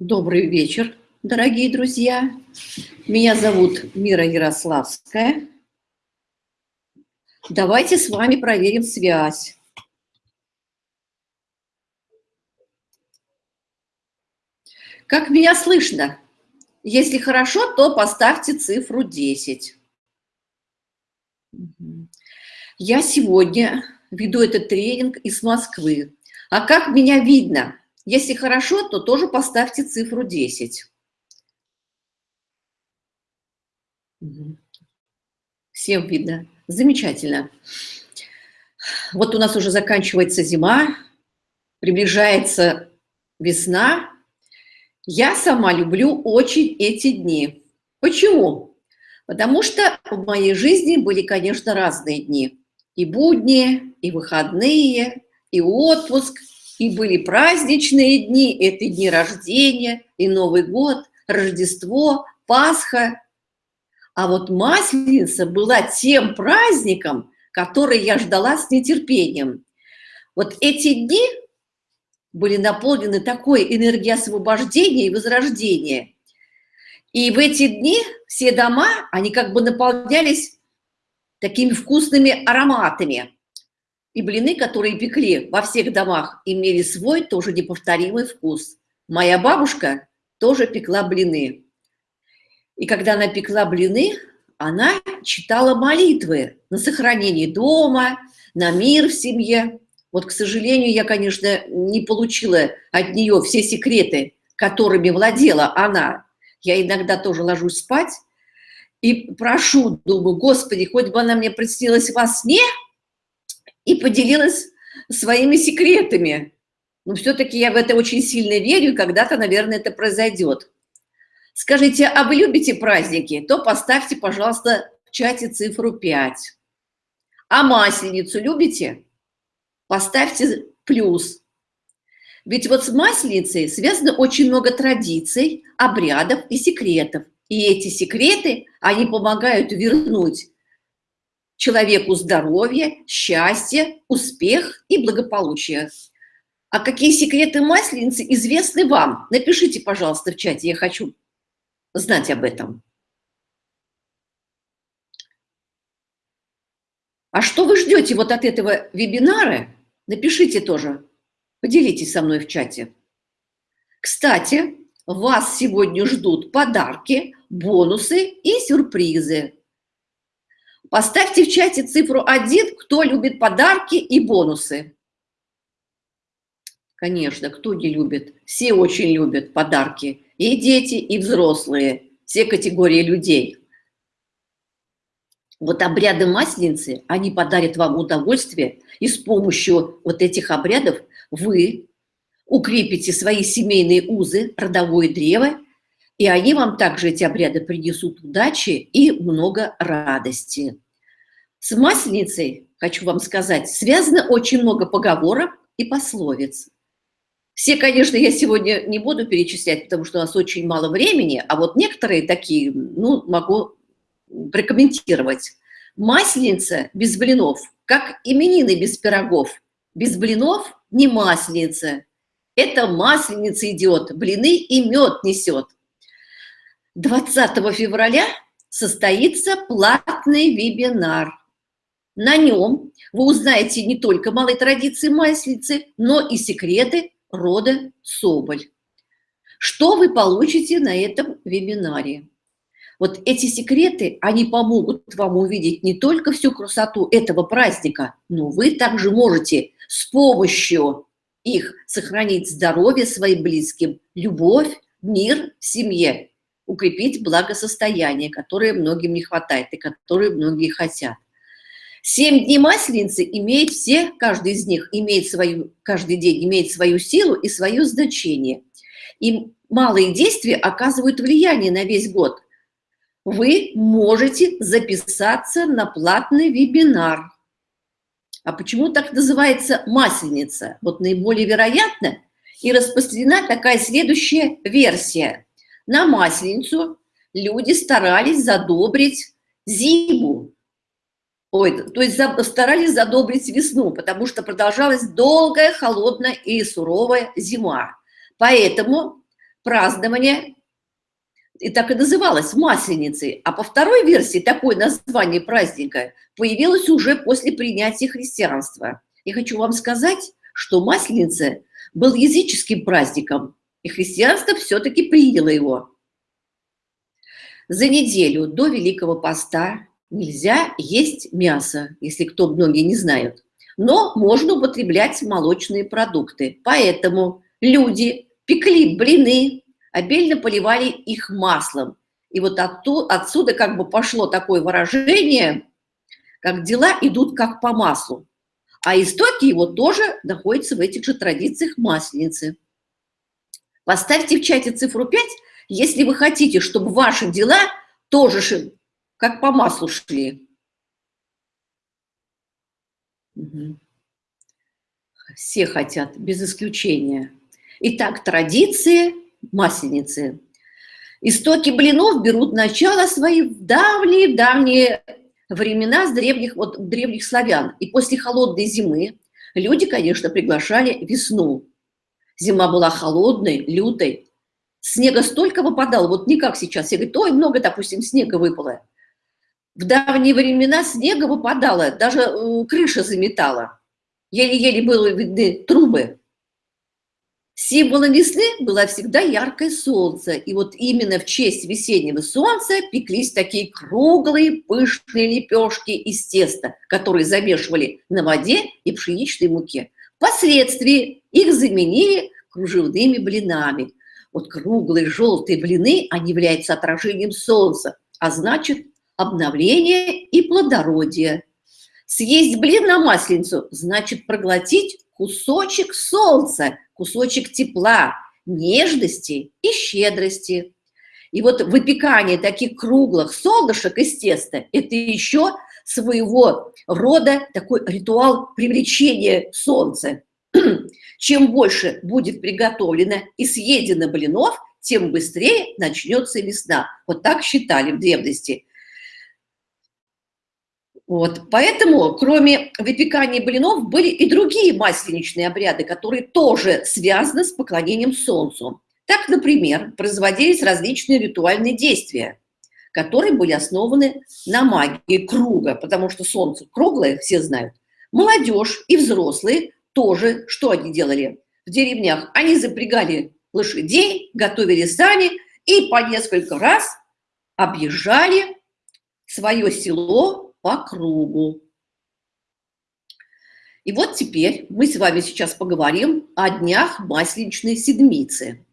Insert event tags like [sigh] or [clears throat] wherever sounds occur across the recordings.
Добрый вечер, дорогие друзья. Меня зовут Мира Ярославская. Давайте с вами проверим связь. Как меня слышно? Если хорошо, то поставьте цифру 10. Я сегодня веду этот тренинг из Москвы. А как меня видно? Если хорошо, то тоже поставьте цифру 10. Всем видно. Замечательно. Вот у нас уже заканчивается зима, приближается весна. Я сама люблю очень эти дни. Почему? Потому что в моей жизни были, конечно, разные дни. И будни, и выходные, и отпуск, и были праздничные дни, это дни рождения, и Новый год, Рождество, Пасха. А вот Масленица была тем праздником, который я ждала с нетерпением. Вот эти дни были наполнены такой энергией освобождения и возрождения. И в эти дни все дома, они как бы наполнялись такими вкусными ароматами. И блины, которые пекли во всех домах, имели свой тоже неповторимый вкус. Моя бабушка тоже пекла блины. И когда она пекла блины, она читала молитвы на сохранение дома, на мир в семье. Вот, к сожалению, я, конечно, не получила от нее все секреты, которыми владела она. Я иногда тоже ложусь спать и прошу, думаю, Господи, хоть бы она мне приснилась во сне – и поделилась своими секретами. Но все-таки я в это очень сильно верю, и когда-то, наверное, это произойдет. Скажите, а вы любите праздники? То поставьте, пожалуйста, в чате цифру 5. А масленицу любите? Поставьте плюс. Ведь вот с масленицей связано очень много традиций, обрядов и секретов. И эти секреты, они помогают вернуть человеку здоровье, счастье, успех и благополучие. А какие секреты масленицы известны вам? Напишите, пожалуйста, в чате, я хочу знать об этом. А что вы ждете вот от этого вебинара? Напишите тоже, поделитесь со мной в чате. Кстати, вас сегодня ждут подарки, бонусы и сюрпризы. Поставьте в чате цифру 1, кто любит подарки и бонусы. Конечно, кто не любит? Все очень любят подарки. И дети, и взрослые. Все категории людей. Вот обряды Масленицы, они подарят вам удовольствие, и с помощью вот этих обрядов вы укрепите свои семейные узы, родовое древо, и они вам также, эти обряды, принесут удачи и много радости. С Масленицей, хочу вам сказать, связано очень много поговорок и пословиц. Все, конечно, я сегодня не буду перечислять, потому что у нас очень мало времени, а вот некоторые такие, ну, могу прокомментировать. Масленица без блинов, как именины без пирогов. Без блинов не масленица. Это масленица идет, блины и мед несет. 20 февраля состоится платный вебинар. На нем вы узнаете не только малой традиции маслицы, но и секреты рода Соболь. Что вы получите на этом вебинаре? Вот эти секреты, они помогут вам увидеть не только всю красоту этого праздника, но вы также можете с помощью их сохранить здоровье своим близким, любовь, мир в семье, укрепить благосостояние, которое многим не хватает и которое многие хотят. Семь дней Масленицы имеет все, каждый из них имеет свою, каждый день имеет свою силу и свое значение. И малые действия оказывают влияние на весь год. Вы можете записаться на платный вебинар. А почему так называется масленица? Вот наиболее вероятно и распространена такая следующая версия. На масленицу люди старались задобрить зиму, Ой, то есть старались задобрить весну, потому что продолжалась долгая, холодная и суровая зима. Поэтому празднование, и так и называлось Масленицей. А по второй версии такое название праздника появилось уже после принятия христианства. Я хочу вам сказать, что Масленица был языческим праздником, и христианство все-таки приняло его. За неделю до Великого Поста нельзя есть мясо, если кто многие не знают, но можно употреблять молочные продукты. Поэтому люди пекли блины, обильно поливали их маслом. И вот оттуда, отсюда как бы пошло такое выражение, как дела идут как по маслу. А истоки его тоже находятся в этих же традициях масленицы. Поставьте в чате цифру 5, если вы хотите, чтобы ваши дела тоже как по маслу шли. Все хотят, без исключения. Итак, традиции масленицы. Истоки блинов берут начало свои в давние-давние времена с древних, вот, древних славян. И после холодной зимы люди, конечно, приглашали весну. Зима была холодной, лютой. Снега столько выпадало, вот не как сейчас. Все говорят, ой, много, допустим, снега выпало. В давние времена снега выпадало, даже э, крыша заметала. Еле-еле было видны трубы. Символом весны было всегда яркое солнце. И вот именно в честь весеннего солнца пеклись такие круглые пышные лепешки из теста, которые замешивали на воде и пшеничной муке. Впоследствии их заменили кружевными блинами. Вот круглые желтые блины, они являются отражением солнца, а значит обновление и плодородие. Съесть блин на масленицу значит проглотить кусочек солнца, кусочек тепла, нежности и щедрости. И вот выпекание таких круглых солнышек из теста – это еще своего рода такой ритуал привлечения солнца. [clears throat] Чем больше будет приготовлено и съедено блинов, тем быстрее начнется весна. Вот так считали в древности. Вот. Поэтому, кроме выпекания блинов, были и другие масленичные обряды, которые тоже связаны с поклонением Солнцу. Так, например, производились различные ритуальные действия, которые были основаны на магии круга, потому что Солнце круглое, все знают. Молодежь и взрослые тоже, что они делали? В деревнях они запрягали лошадей, готовили сани и по несколько раз объезжали свое село по кругу. И вот теперь мы с вами сейчас поговорим о днях Масленичной Седмицы.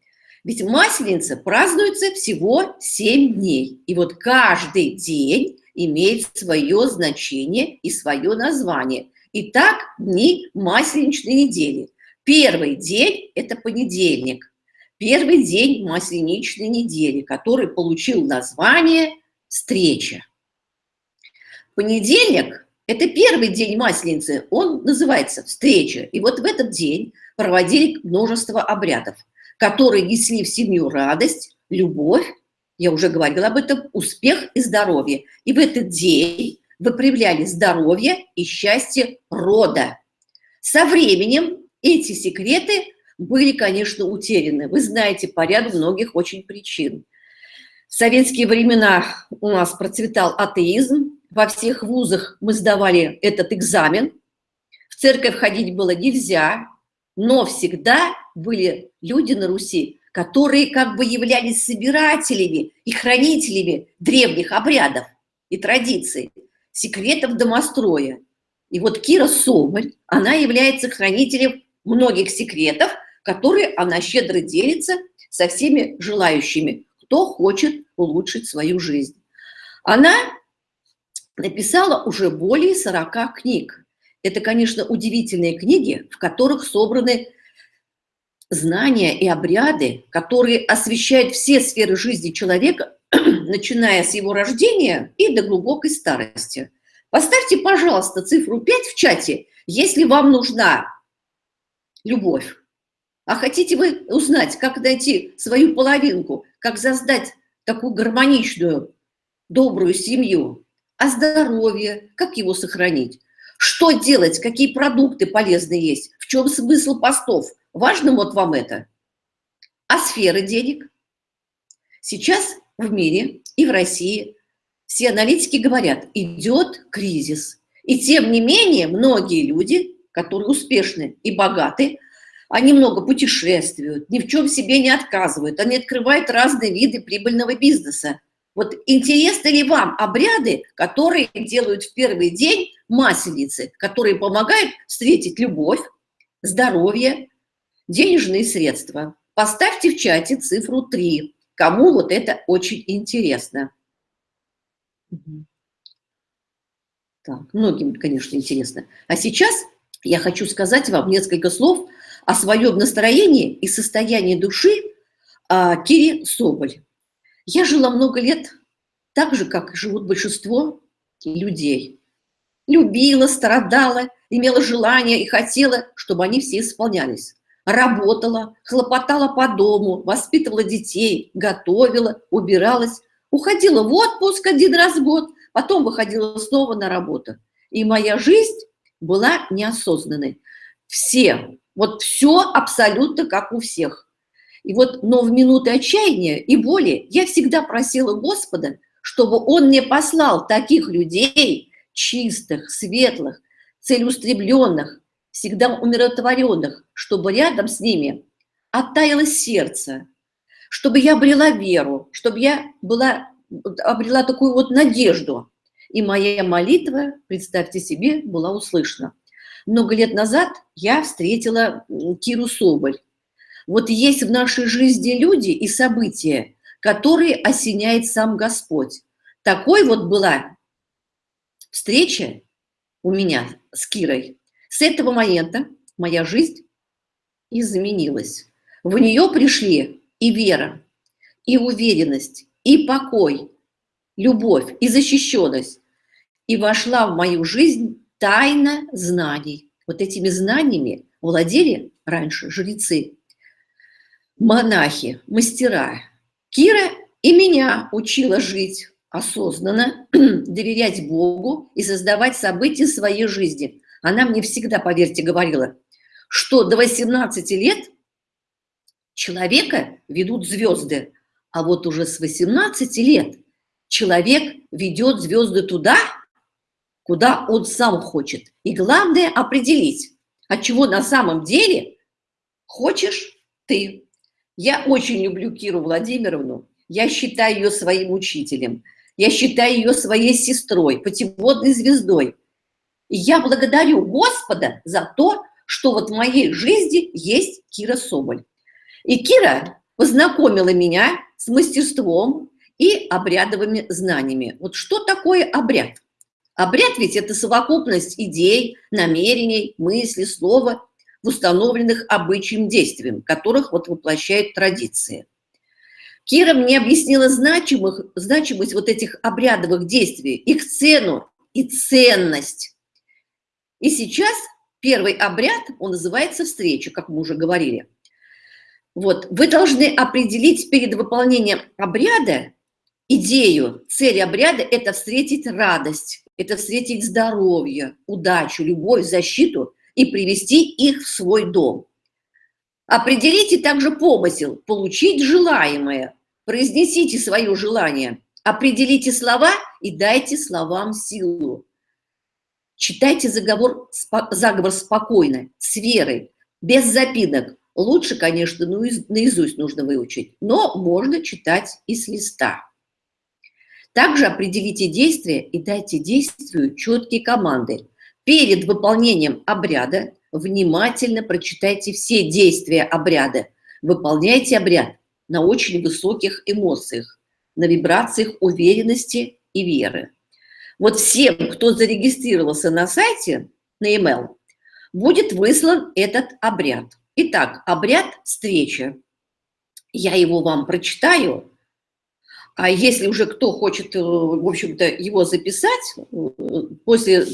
Ведь Масленица празднуется всего 7 дней. И вот каждый день имеет свое значение и свое название. Итак, дни Масленичной недели. Первый день – это понедельник. Первый день Масленичной недели, который получил название «Встреча». Понедельник – это первый день Масленицы, он называется «Встреча». И вот в этот день проводили множество обрядов, которые несли в семью радость, любовь, я уже говорила об этом, успех и здоровье. И в этот день выправляли здоровье и счастье рода. Со временем эти секреты были, конечно, утеряны. Вы знаете по ряду многих очень причин. В советские времена у нас процветал атеизм, во всех вузах мы сдавали этот экзамен. В церковь ходить было нельзя, но всегда были люди на Руси, которые как бы являлись собирателями и хранителями древних обрядов и традиций, секретов домостроя. И вот Кира Соболь, она является хранителем многих секретов, которые она щедро делится со всеми желающими, кто хочет улучшить свою жизнь. Она написала уже более 40 книг. Это, конечно, удивительные книги, в которых собраны знания и обряды, которые освещают все сферы жизни человека, [clears throat] начиная с его рождения и до глубокой старости. Поставьте, пожалуйста, цифру 5 в чате, если вам нужна любовь. А хотите вы узнать, как найти свою половинку, как создать такую гармоничную, добрую семью, о здоровье, как его сохранить, что делать, какие продукты полезные есть, в чем смысл постов. Важно вот вам это? А сферы денег? Сейчас в мире и в России все аналитики говорят, идет кризис. И тем не менее, многие люди, которые успешны и богаты, они много путешествуют, ни в чем себе не отказывают, они открывают разные виды прибыльного бизнеса. Вот интересны ли вам обряды, которые делают в первый день масленицы, которые помогают встретить любовь, здоровье, денежные средства? Поставьте в чате цифру 3, кому вот это очень интересно. Так, многим, конечно, интересно. А сейчас я хочу сказать вам несколько слов о своем настроении и состоянии души а, Кири Соболь. Я жила много лет так же, как живут большинство людей. Любила, страдала, имела желание и хотела, чтобы они все исполнялись. Работала, хлопотала по дому, воспитывала детей, готовила, убиралась, уходила в отпуск один раз в год, потом выходила снова на работу. И моя жизнь была неосознанной. Все, вот все абсолютно как у всех. И вот, но в минуты отчаяния и боли я всегда просила Господа, чтобы Он мне послал таких людей, чистых, светлых, целеустремленных, всегда умиротворенных, чтобы рядом с ними оттаяло сердце, чтобы я обрела веру, чтобы я была, обрела такую вот надежду. И моя молитва, представьте себе, была услышана. Много лет назад я встретила Киру Соболь. Вот есть в нашей жизни люди и события, которые осеняет сам Господь. Такой вот была встреча у меня с Кирой. С этого момента моя жизнь изменилась. В нее пришли и вера, и уверенность, и покой, любовь, и защищенность. И вошла в мою жизнь тайна знаний. Вот этими знаниями владели раньше жрецы, монахи, мастера. Кира и меня учила жить осознанно, [clears throat] доверять Богу и создавать события своей жизни. Она мне всегда, поверьте, говорила, что до 18 лет человека ведут звезды, а вот уже с 18 лет человек ведет звезды туда, куда он сам хочет. И главное определить, от чего на самом деле хочешь ты. Я очень люблю Киру Владимировну, я считаю ее своим учителем, я считаю ее своей сестрой, путеводной звездой. И я благодарю Господа за то, что вот в моей жизни есть Кира Соболь. И Кира познакомила меня с мастерством и обрядовыми знаниями. Вот что такое обряд? Обряд ведь это совокупность идей, намерений, мыслей, слова установленных обычаем действием, которых вот воплощают традиции. Кира мне объяснила значимых, значимость вот этих обрядовых действий, их цену и ценность. И сейчас первый обряд, он называется встреча, как мы уже говорили. Вот, вы должны определить перед выполнением обряда идею, цель обряда – это встретить радость, это встретить здоровье, удачу, любовь, защиту и привести их в свой дом. Определите также помысел, получить желаемое, произнесите свое желание, определите слова и дайте словам силу. Читайте заговор, заговор спокойно, с верой, без запинок. Лучше, конечно, ну, наизусть нужно выучить, но можно читать и с листа. Также определите действия и дайте действию четкие команды. Перед выполнением обряда внимательно прочитайте все действия обряда. Выполняйте обряд на очень высоких эмоциях, на вибрациях уверенности и веры. Вот всем, кто зарегистрировался на сайте, на email, будет выслан этот обряд. Итак, обряд встречи. Я его вам прочитаю, а если уже кто хочет, э, в общем-то, его записать, э, после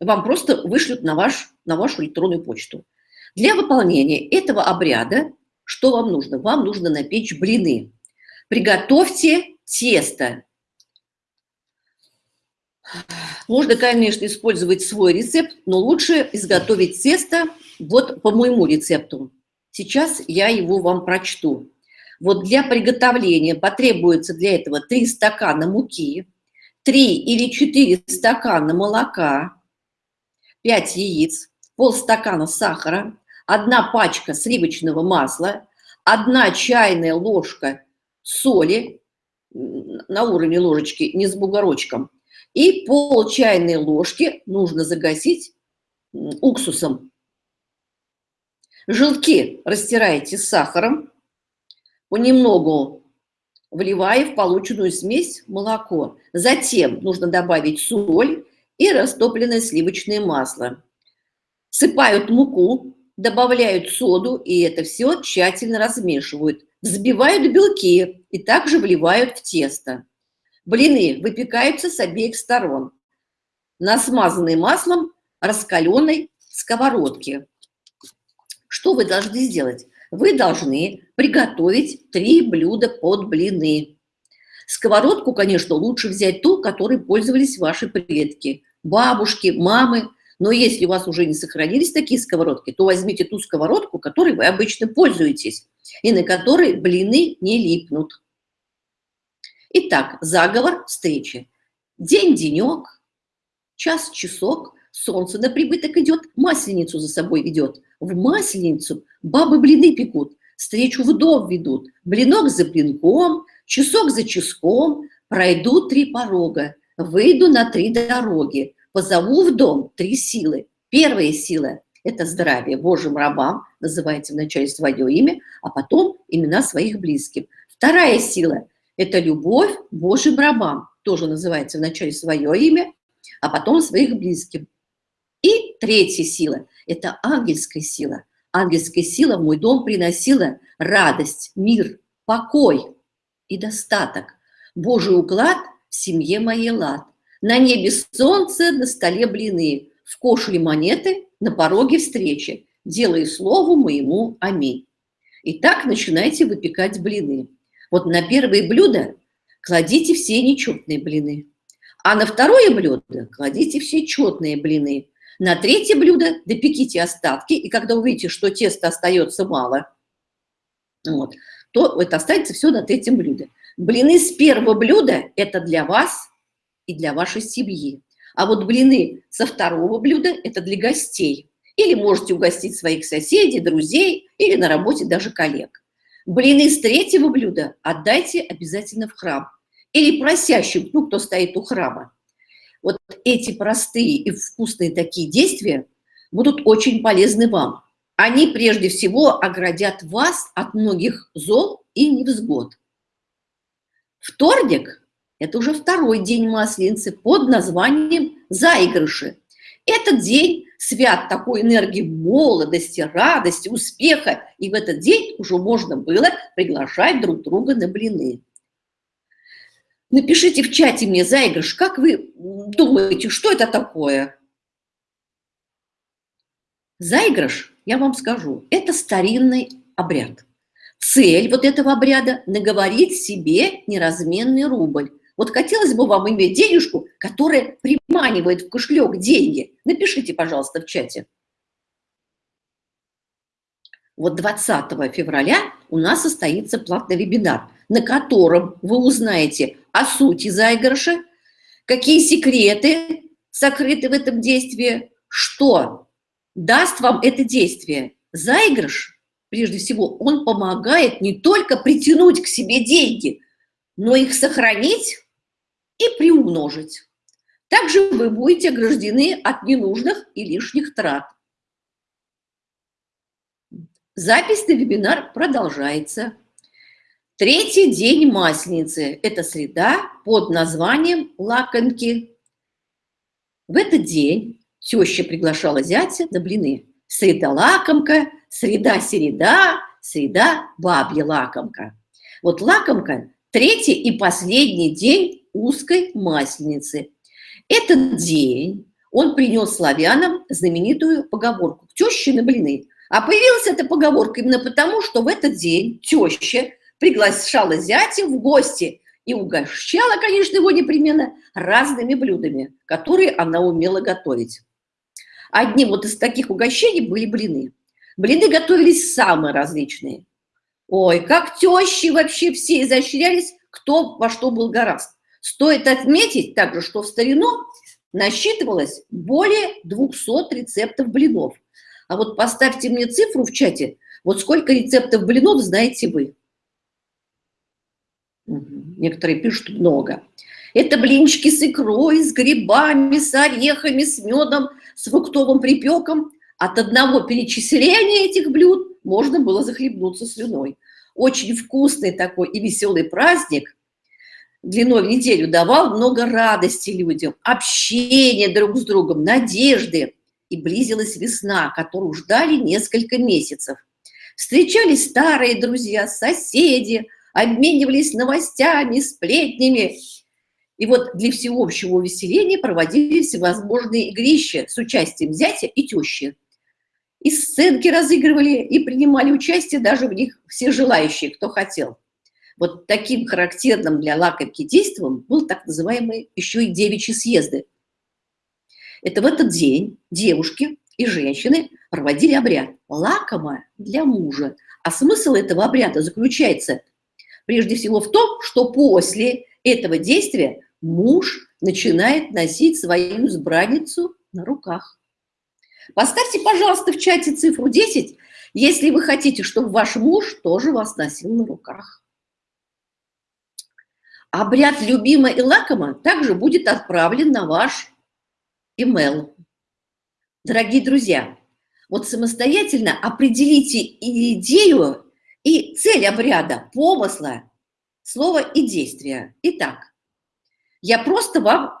вам просто вышлют на, ваш, на вашу электронную почту. Для выполнения этого обряда что вам нужно? Вам нужно напечь блины. Приготовьте тесто. Можно, конечно, использовать свой рецепт, но лучше изготовить тесто вот по моему рецепту. Сейчас я его вам прочту. Вот для приготовления потребуется для этого 3 стакана муки, 3 или 4 стакана молока, 5 яиц, полстакана сахара, одна пачка сливочного масла, одна чайная ложка соли на уровне ложечки, не с бугорочком, и пол чайной ложки нужно загасить уксусом. Желтки растираете с сахаром, понемногу вливая в полученную смесь молоко. Затем нужно добавить соль и растопленное сливочное масло. Сыпают муку, добавляют соду, и это все тщательно размешивают. Взбивают белки и также вливают в тесто. Блины выпекаются с обеих сторон на смазанной маслом раскаленной сковородке. Что вы должны сделать? Вы должны приготовить три блюда под блины. Сковородку, конечно, лучше взять ту, которой пользовались ваши предки, бабушки, мамы. Но если у вас уже не сохранились такие сковородки, то возьмите ту сковородку, которой вы обычно пользуетесь, и на которой блины не липнут. Итак, заговор встречи. День-денек, час-часок, солнце на прибыток идет, масленицу за собой ведет. В масленицу бабы блины пекут, встречу в дом ведут, блинок за блинком, часок за часком, пройду три порога, выйду на три дороги, позову в дом три силы. Первая сила – это здравие Божьим рабам, называйте вначале свое имя, а потом имена своих близких. Вторая сила – это любовь Божьим рабам, тоже называется вначале свое имя, а потом своих близких. И третья сила – это ангельская сила. Ангельская сила в мой дом приносила радость, мир, покой и достаток. Божий уклад в семье моей лад. На небе солнце, на столе блины, в кошеле монеты, на пороге встречи. Делай слову моему аминь. Итак, начинайте выпекать блины. Вот на первое блюдо кладите все нечетные блины, а на второе блюдо кладите все четные блины. На третье блюдо допеките остатки, и когда увидите, что теста остается мало, вот, то это останется все на третьем блюде. Блины с первого блюда – это для вас и для вашей семьи. А вот блины со второго блюда – это для гостей. Или можете угостить своих соседей, друзей или на работе даже коллег. Блины с третьего блюда отдайте обязательно в храм. Или просящим, ну, кто стоит у храма. Вот эти простые и вкусные такие действия будут очень полезны вам. Они прежде всего оградят вас от многих зол и невзгод. Вторник – это уже второй день Масленицы под названием «Заигрыши». Этот день свят такой энергией молодости, радости, успеха, и в этот день уже можно было приглашать друг друга на блины. Напишите в чате мне, заигрыш, как вы думаете, что это такое? Заигрыш, я вам скажу, это старинный обряд. Цель вот этого обряда – наговорить себе неразменный рубль. Вот хотелось бы вам иметь денежку, которая приманивает в кошелек деньги. Напишите, пожалуйста, в чате. Вот 20 февраля у нас состоится платный вебинар, на котором вы узнаете о сути заигрыша, какие секреты сокрыты в этом действии, что даст вам это действие. Заигрыш, прежде всего, он помогает не только притянуть к себе деньги, но их сохранить и приумножить. Также вы будете ограждены от ненужных и лишних трат. Запись на вебинар продолжается. Третий день Масленицы – это среда под названием «Лакомки». В этот день теща приглашала зятя на блины. Среда лакомка, среда середа, среда бабья лакомка. Вот лакомка – третий и последний день узкой Масленицы. Этот день он принес славянам знаменитую поговорку «Теща на блины». А появилась эта поговорка именно потому, что в этот день теща приглашала зятя в гости и угощала, конечно, его непременно разными блюдами, которые она умела готовить. Одним вот из таких угощений были блины. Блины готовились самые различные. Ой, как тещи вообще все изощрялись, кто во что был гораст. Стоит отметить также, что в старину насчитывалось более 200 рецептов блинов. А вот поставьте мне цифру в чате, вот сколько рецептов блинов знаете вы. Некоторые пишут много. Это блинчики с икрой, с грибами, с орехами, с медом, с фруктовым припеком. От одного перечисления этих блюд можно было захлебнуться слюной. Очень вкусный такой и веселый праздник длиной в неделю давал много радости людям, общения друг с другом, надежды. И близилась весна, которую ждали несколько месяцев. Встречались старые друзья, соседи, обменивались новостями, сплетнями. И вот для всеобщего увеселения проводились всевозможные игрища с участием зятя и тещи. И сценки разыгрывали, и принимали участие даже в них все желающие, кто хотел. Вот таким характерным для лакомки действием был так называемый еще и девичьи съезды. Это в этот день девушки и женщины проводили обряд лакомое для мужа. А смысл этого обряда заключается прежде всего в том, что после этого действия муж начинает носить свою избранницу на руках. Поставьте, пожалуйста, в чате цифру 10, если вы хотите, чтобы ваш муж тоже вас носил на руках. Обряд любима и лакома также будет отправлен на ваш email. Дорогие друзья, вот самостоятельно определите идею и цель обряда, помысла, слова и действия. Итак, я просто вам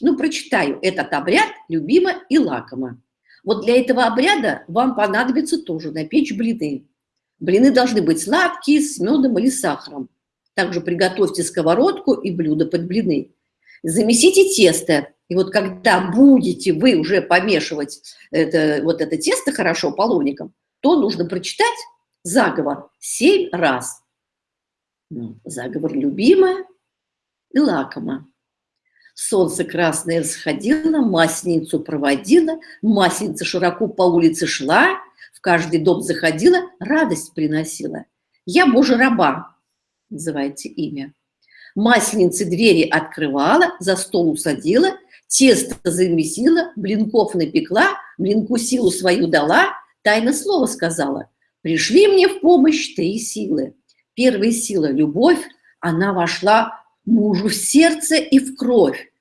ну, прочитаю этот обряд любимо и лакомо. Вот для этого обряда вам понадобится тоже напечь блины. Блины должны быть сладкие, с медом или сахаром. Также приготовьте сковородку и блюдо под блины. Замесите тесто. И вот когда будете вы уже помешивать это, вот это тесто хорошо половником, то нужно прочитать заговор семь раз. Заговор любимая и лакома. Солнце красное всходило, масленицу проводила, масленица широко по улице шла, в каждый дом заходила, радость приносила. Я Божий раба, называйте имя. Масленицы двери открывала, за стол усадила, тесто замесила, блинков напекла, блинку силу свою дала, тайно слово сказала. Пришли мне в помощь три силы. Первая сила – любовь, она вошла мужу в сердце и в кровь.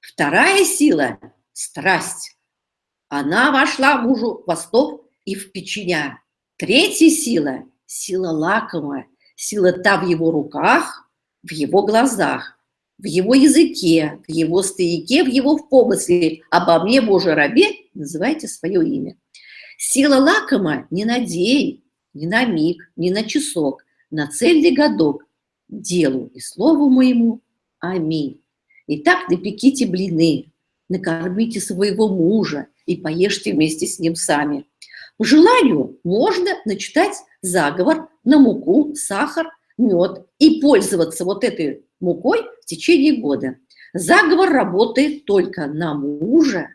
Вторая сила – страсть. Она вошла мужу в восток и в печеня. Третья сила – сила лакомая, сила та в его руках, в его глазах, в его языке, в его стояке, в его в помысле. Обо мне, Боже рабе, называйте свое имя. Сила лакома не на день, не на миг, не на часок, на цельный годок, делу и слову моему. Аминь. Итак, напеките блины, накормите своего мужа и поешьте вместе с ним сами. По желанию можно начитать заговор на муку, сахар, мед и пользоваться вот этой мукой в течение года. Заговор работает только на мужа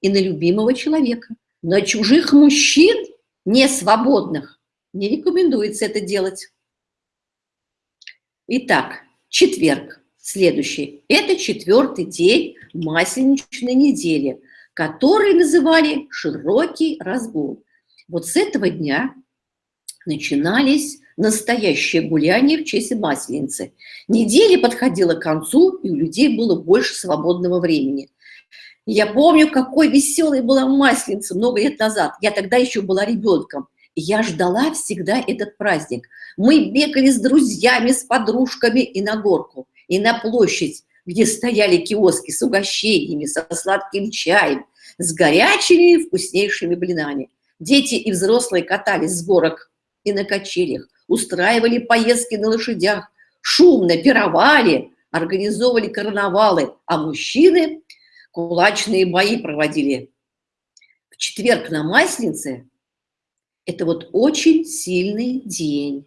и на любимого человека. На чужих мужчин, не свободных, не рекомендуется это делать. Итак, четверг. Следующий. Это четвертый день масленичной недели, который называли широкий разгул. Вот с этого дня начинались настоящие гуляния в честь Масленицы. Неделя подходила к концу, и у людей было больше свободного времени. Я помню, какой веселой была Масленица много лет назад. Я тогда еще была ребенком. И я ждала всегда этот праздник. Мы бегали с друзьями, с подружками и на горку и на площадь, где стояли киоски с угощениями, со сладким чаем, с горячими вкуснейшими блинами. Дети и взрослые катались с горок и на качелях, устраивали поездки на лошадях, шумно пировали, организовывали карнавалы, а мужчины кулачные бои проводили. В четверг на Масленице это вот очень сильный день.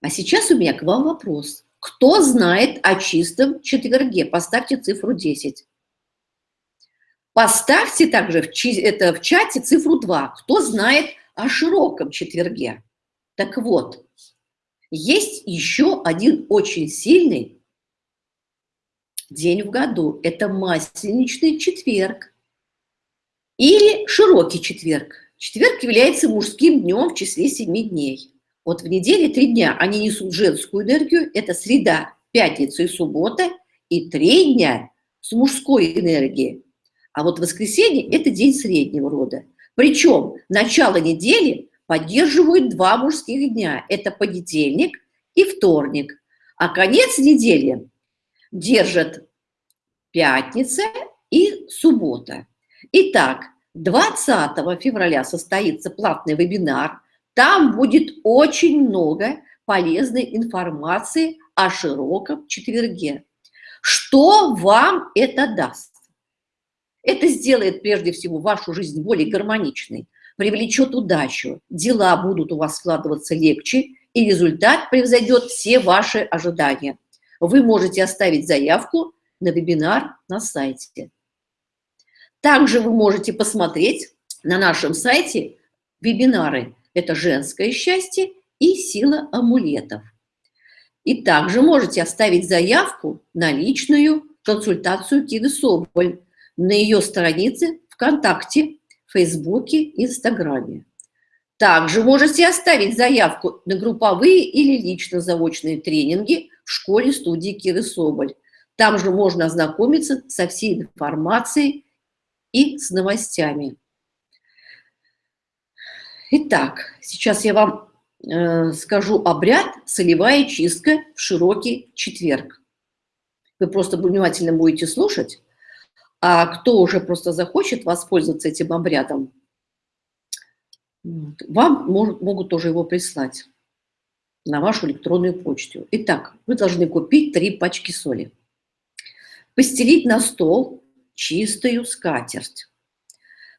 А сейчас у меня к вам вопрос. Кто знает о чистом четверге? Поставьте цифру 10. Поставьте также в, это, в чате цифру 2. Кто знает о широком четверге? Так вот, есть еще один очень сильный день в году. Это масленичный четверг или широкий четверг. Четверг является мужским днем в числе семи дней. Вот в неделе три дня они несут женскую энергию. Это среда, пятница и суббота. И три дня с мужской энергией. А вот воскресенье – это день среднего рода. Причем начало недели поддерживают два мужских дня. Это понедельник и вторник. А конец недели держат пятница и суббота. Итак, 20 февраля состоится платный вебинар. Там будет очень много полезной информации о широком четверге. Что вам это даст? Это сделает прежде всего вашу жизнь более гармоничной, привлечет удачу, дела будут у вас складываться легче, и результат превзойдет все ваши ожидания. Вы можете оставить заявку на вебинар на сайте. Также вы можете посмотреть на нашем сайте вебинары «Это женское счастье» и «Сила амулетов». И также можете оставить заявку на личную консультацию Киды Соболь на ее странице ВКонтакте, Фейсбуке, Инстаграме. Также можете оставить заявку на групповые или лично заочные тренинги в школе-студии Киры Соболь. Там же можно ознакомиться со всей информацией и с новостями. Итак, сейчас я вам э, скажу обряд «Солевая чистка в широкий четверг». Вы просто внимательно будете слушать, а кто уже просто захочет воспользоваться этим обрядом, вам может, могут тоже его прислать на вашу электронную почту. Итак, вы должны купить три пачки соли. Постелить на стол чистую скатерть.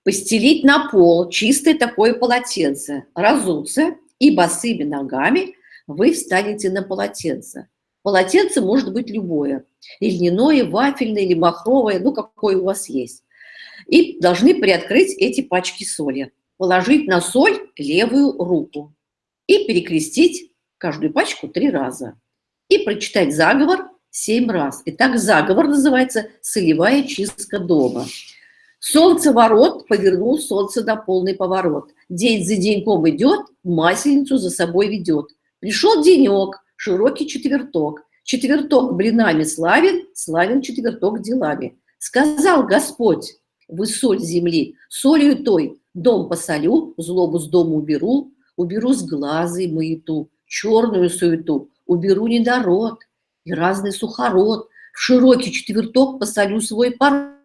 Постелить на пол чистое такое полотенце. Разуться и босыми ногами вы встанете на полотенце. Полотенце может быть любое. И льняное, вафельное, или махровое, ну, какое у вас есть. И должны приоткрыть эти пачки соли. Положить на соль левую руку. И перекрестить каждую пачку три раза. И прочитать заговор семь раз. Итак, заговор называется «Солевая чистка дома». Солнце ворот повернул солнце на полный поворот. День за деньком идет, масленицу за собой ведет. Пришел денек, широкий четверток. Четверток блинами славен, славен четверток делами. Сказал Господь, вы соль земли, солью той дом посолю, злобу с дома уберу, уберу с глаза и маяту, черную суету, уберу недород и разный сухород, в широкий четверток посолю свой порог.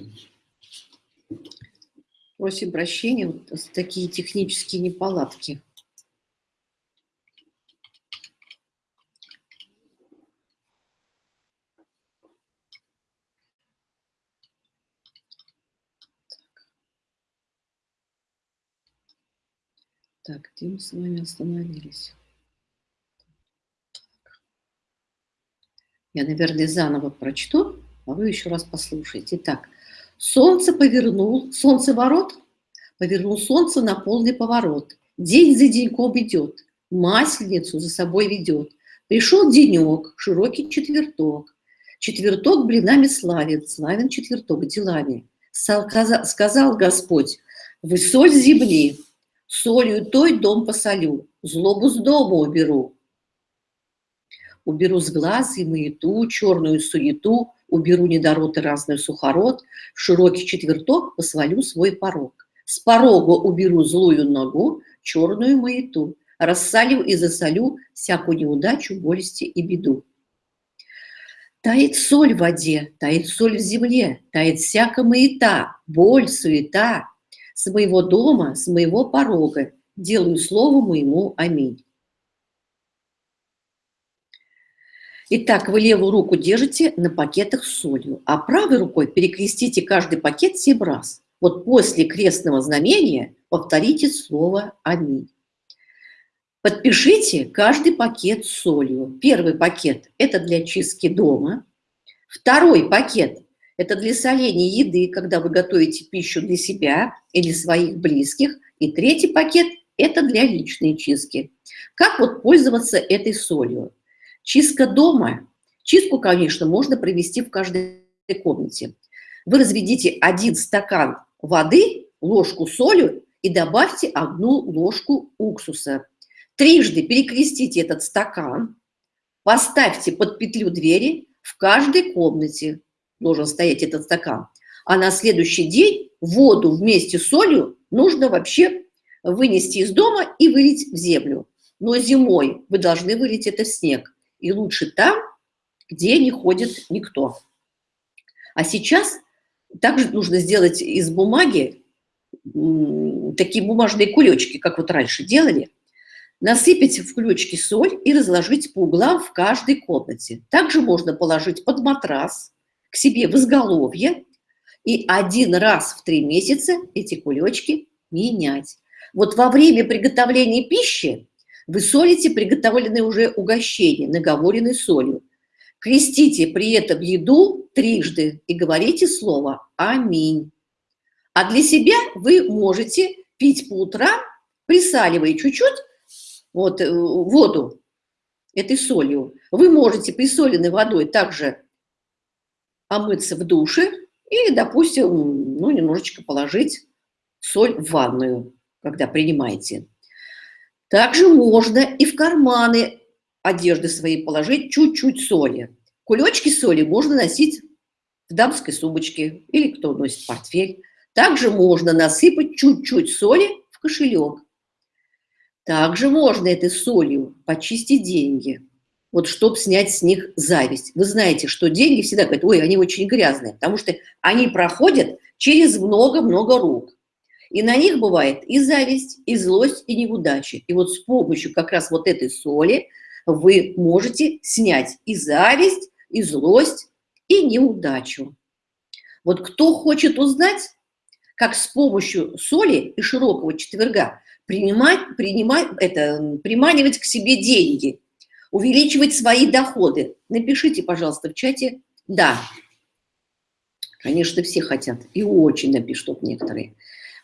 Здравствуйте. Просим прощения, вот такие технические неполадки. Так, где мы с вами остановились? Я, наверное, заново прочту, а вы еще раз послушайте. Итак, солнце повернул, солнце ворот, повернул солнце на полный поворот. День за деньком идет, масленицу за собой ведет. Пришел денек, широкий четверток. Четверток блинами славен, славен четверток делами. Сказал Господь, вы соль земли, солью той дом посолю, злобу с дома уберу. Уберу с глаз и маяту, черную суету, уберу недород и разный сухород, в широкий четверток посвалю свой порог. С порога уберу злую ногу, черную маяту, рассалю и засолю всякую неудачу, болести и беду. Тает соль в воде, тает соль в земле, тает всякая маята, боль, суета. С моего дома, с моего порога делаю слово моему аминь. Итак, вы левую руку держите на пакетах с солью, а правой рукой перекрестите каждый пакет семь раз. Вот после крестного знамения повторите слово «Аминь». Подпишите каждый пакет с солью. Первый пакет – это для чистки дома. Второй пакет – это для соления еды, когда вы готовите пищу для себя или своих близких. И третий пакет – это для личной чистки. Как вот пользоваться этой солью? Чистка дома. Чистку, конечно, можно провести в каждой комнате. Вы разведите один стакан воды, ложку соли и добавьте одну ложку уксуса. Трижды перекрестите этот стакан, поставьте под петлю двери, в каждой комнате должен стоять этот стакан. А на следующий день воду вместе с солью нужно вообще вынести из дома и вылить в землю. Но зимой вы должны вылить это в снег и лучше там, где не ходит никто. А сейчас также нужно сделать из бумаги такие бумажные кулечки, как вот раньше делали, насыпать в кулечки соль и разложить по углам в каждой комнате. Также можно положить под матрас к себе в изголовье и один раз в три месяца эти кулечки менять. Вот во время приготовления пищи вы солите приготовленное уже угощение, наговоренной солью. Крестите при этом еду трижды и говорите слово «Аминь». А для себя вы можете пить по утрам, присаливая чуть-чуть вот, э, воду этой солью. Вы можете присоленной водой также омыться в душе или, допустим, ну, немножечко положить соль в ванную, когда принимаете. Также можно и в карманы одежды своей положить чуть-чуть соли. Кулечки соли можно носить в дамской сумочке или кто носит портфель. Также можно насыпать чуть-чуть соли в кошелек. Также можно этой солью почистить деньги, вот чтобы снять с них зависть. Вы знаете, что деньги всегда говорят, ой, они очень грязные, потому что они проходят через много-много рук. И на них бывает и зависть, и злость, и неудачи. И вот с помощью как раз вот этой соли вы можете снять и зависть, и злость, и неудачу. Вот кто хочет узнать, как с помощью соли и широкого четверга принимать, принимать, это, приманивать к себе деньги, увеличивать свои доходы, напишите, пожалуйста, в чате «да». Конечно, все хотят, и очень напишут некоторые.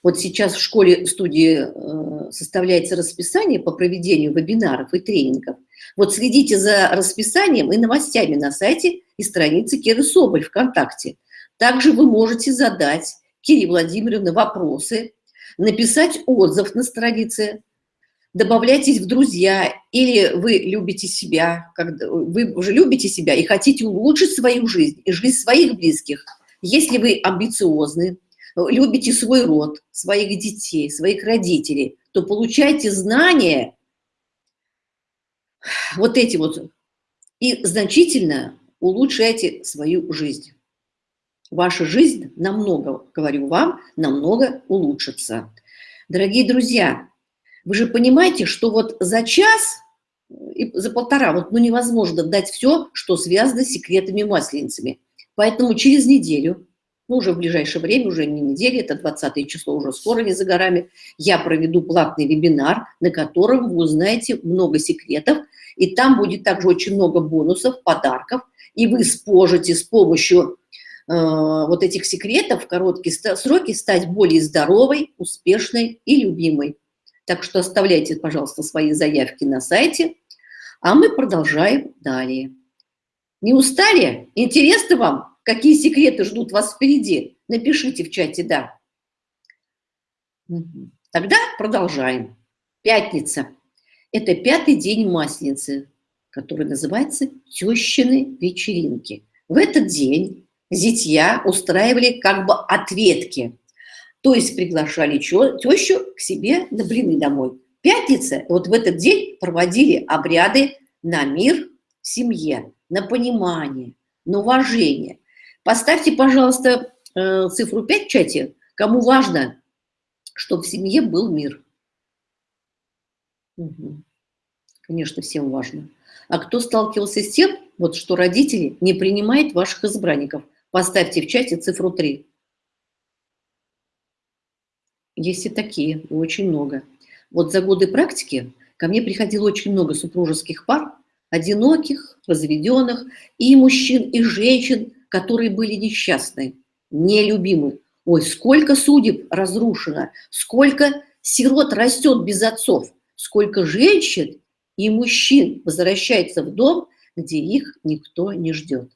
Вот сейчас в школе-студии э, составляется расписание по проведению вебинаров и тренингов. Вот следите за расписанием и новостями на сайте и странице Киры Соболь ВКонтакте. Также вы можете задать Кире Владимировне вопросы, написать отзыв на странице, добавляйтесь в друзья, или вы любите себя, когда вы уже любите себя и хотите улучшить свою жизнь и жизнь своих близких. Если вы амбициозны, любите свой род, своих детей, своих родителей, то получайте знания, вот эти вот, и значительно улучшайте свою жизнь. ваша жизнь намного, говорю вам, намного улучшится. Дорогие друзья, вы же понимаете, что вот за час и за полтора вот, ну, невозможно дать все, что связано с секретами масленицами. Поэтому через неделю, ну, уже в ближайшее время, уже не неделя, это 20 число, уже скоро, не за горами, я проведу платный вебинар, на котором вы узнаете много секретов, и там будет также очень много бонусов, подарков, и вы сможете с помощью э, вот этих секретов в короткие сроки стать более здоровой, успешной и любимой. Так что оставляйте, пожалуйста, свои заявки на сайте, а мы продолжаем далее. Не устали? Интересно вам, какие секреты ждут вас впереди? Напишите в чате «да». Тогда продолжаем. Пятница. Это пятый день Масленицы, который называется «Тещины вечеринки». В этот день зятья устраивали как бы ответки – то есть приглашали тещу к себе на блины домой. Пятница, вот в этот день проводили обряды на мир в семье, на понимание, на уважение. Поставьте, пожалуйста, э, цифру 5 в чате, кому важно, чтобы в семье был мир. Угу. Конечно, всем важно. А кто сталкивался с тем, вот, что родители не принимают ваших избранников? Поставьте в чате цифру 3. Есть и такие, очень много. Вот за годы практики ко мне приходило очень много супружеских пар, одиноких, разведенных, и мужчин, и женщин, которые были несчастны, нелюбимы. Ой, сколько судеб разрушено, сколько сирот растет без отцов, сколько женщин и мужчин возвращается в дом, где их никто не ждет.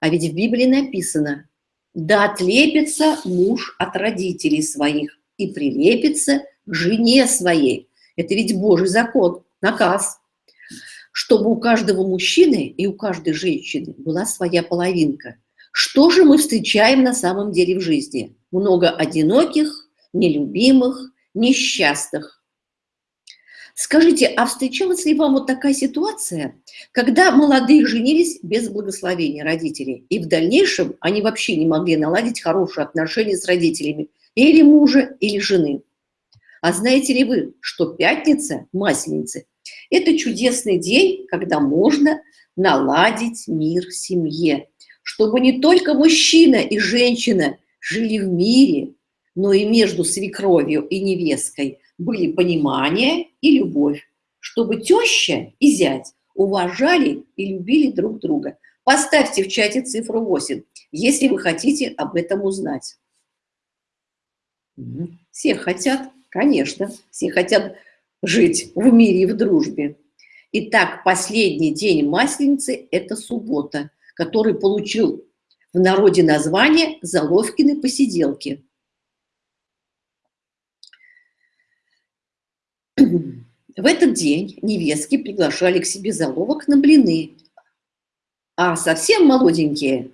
А ведь в Библии написано, да отлепится муж от родителей своих, и прилепится к жене своей. Это ведь Божий закон, наказ. Чтобы у каждого мужчины и у каждой женщины была своя половинка. Что же мы встречаем на самом деле в жизни? Много одиноких, нелюбимых, несчастных. Скажите, а встречалась ли вам вот такая ситуация, когда молодые женились без благословения родителей, и в дальнейшем они вообще не могли наладить хорошие отношения с родителями, или мужа, или жены. А знаете ли вы, что пятница, масленица, это чудесный день, когда можно наладить мир в семье, чтобы не только мужчина и женщина жили в мире, но и между свекровью и невесткой были понимание и любовь, чтобы теща и зять уважали и любили друг друга. Поставьте в чате цифру 8, если вы хотите об этом узнать. Все хотят, конечно, все хотят жить в мире и в дружбе. Итак, последний день Масленицы – это суббота, который получил в народе название «Заловкины посиделки». В этот день невестки приглашали к себе заловок на блины, а совсем молоденькие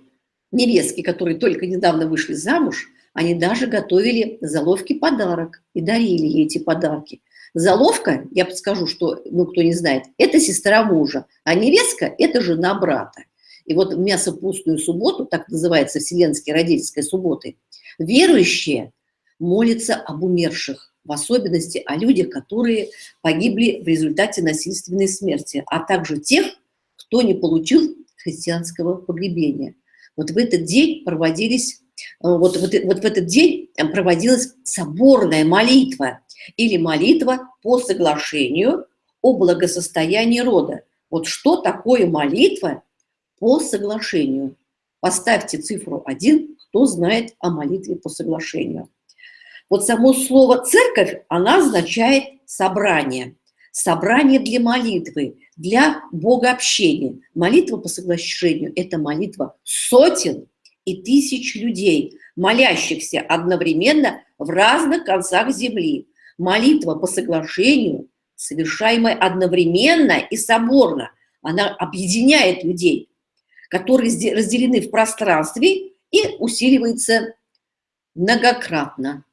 невестки, которые только недавно вышли замуж, они даже готовили заловки подарок и дарили ей эти подарки. Заловка, я подскажу, что, ну, кто не знает, это сестра мужа, а невестка – это жена брата. И вот в мясопустную субботу, так называется Вселенские родительской субботы, верующие молятся об умерших, в особенности о людях, которые погибли в результате насильственной смерти, а также тех, кто не получил христианского погребения. Вот в этот день проводились Э, вот, вот, вот в этот день проводилась соборная молитва или молитва по соглашению о благосостоянии рода. Вот что такое молитва по соглашению? Поставьте цифру 1, кто знает о молитве по соглашению. Вот само слово «церковь», она означает «собрание». Собрание для молитвы, для богообщения. Молитва по соглашению – это молитва сотен и тысяч людей, молящихся одновременно в разных концах земли. Молитва по соглашению, совершаемая одновременно и соборно, она объединяет людей, которые разделены в пространстве и усиливается многократно.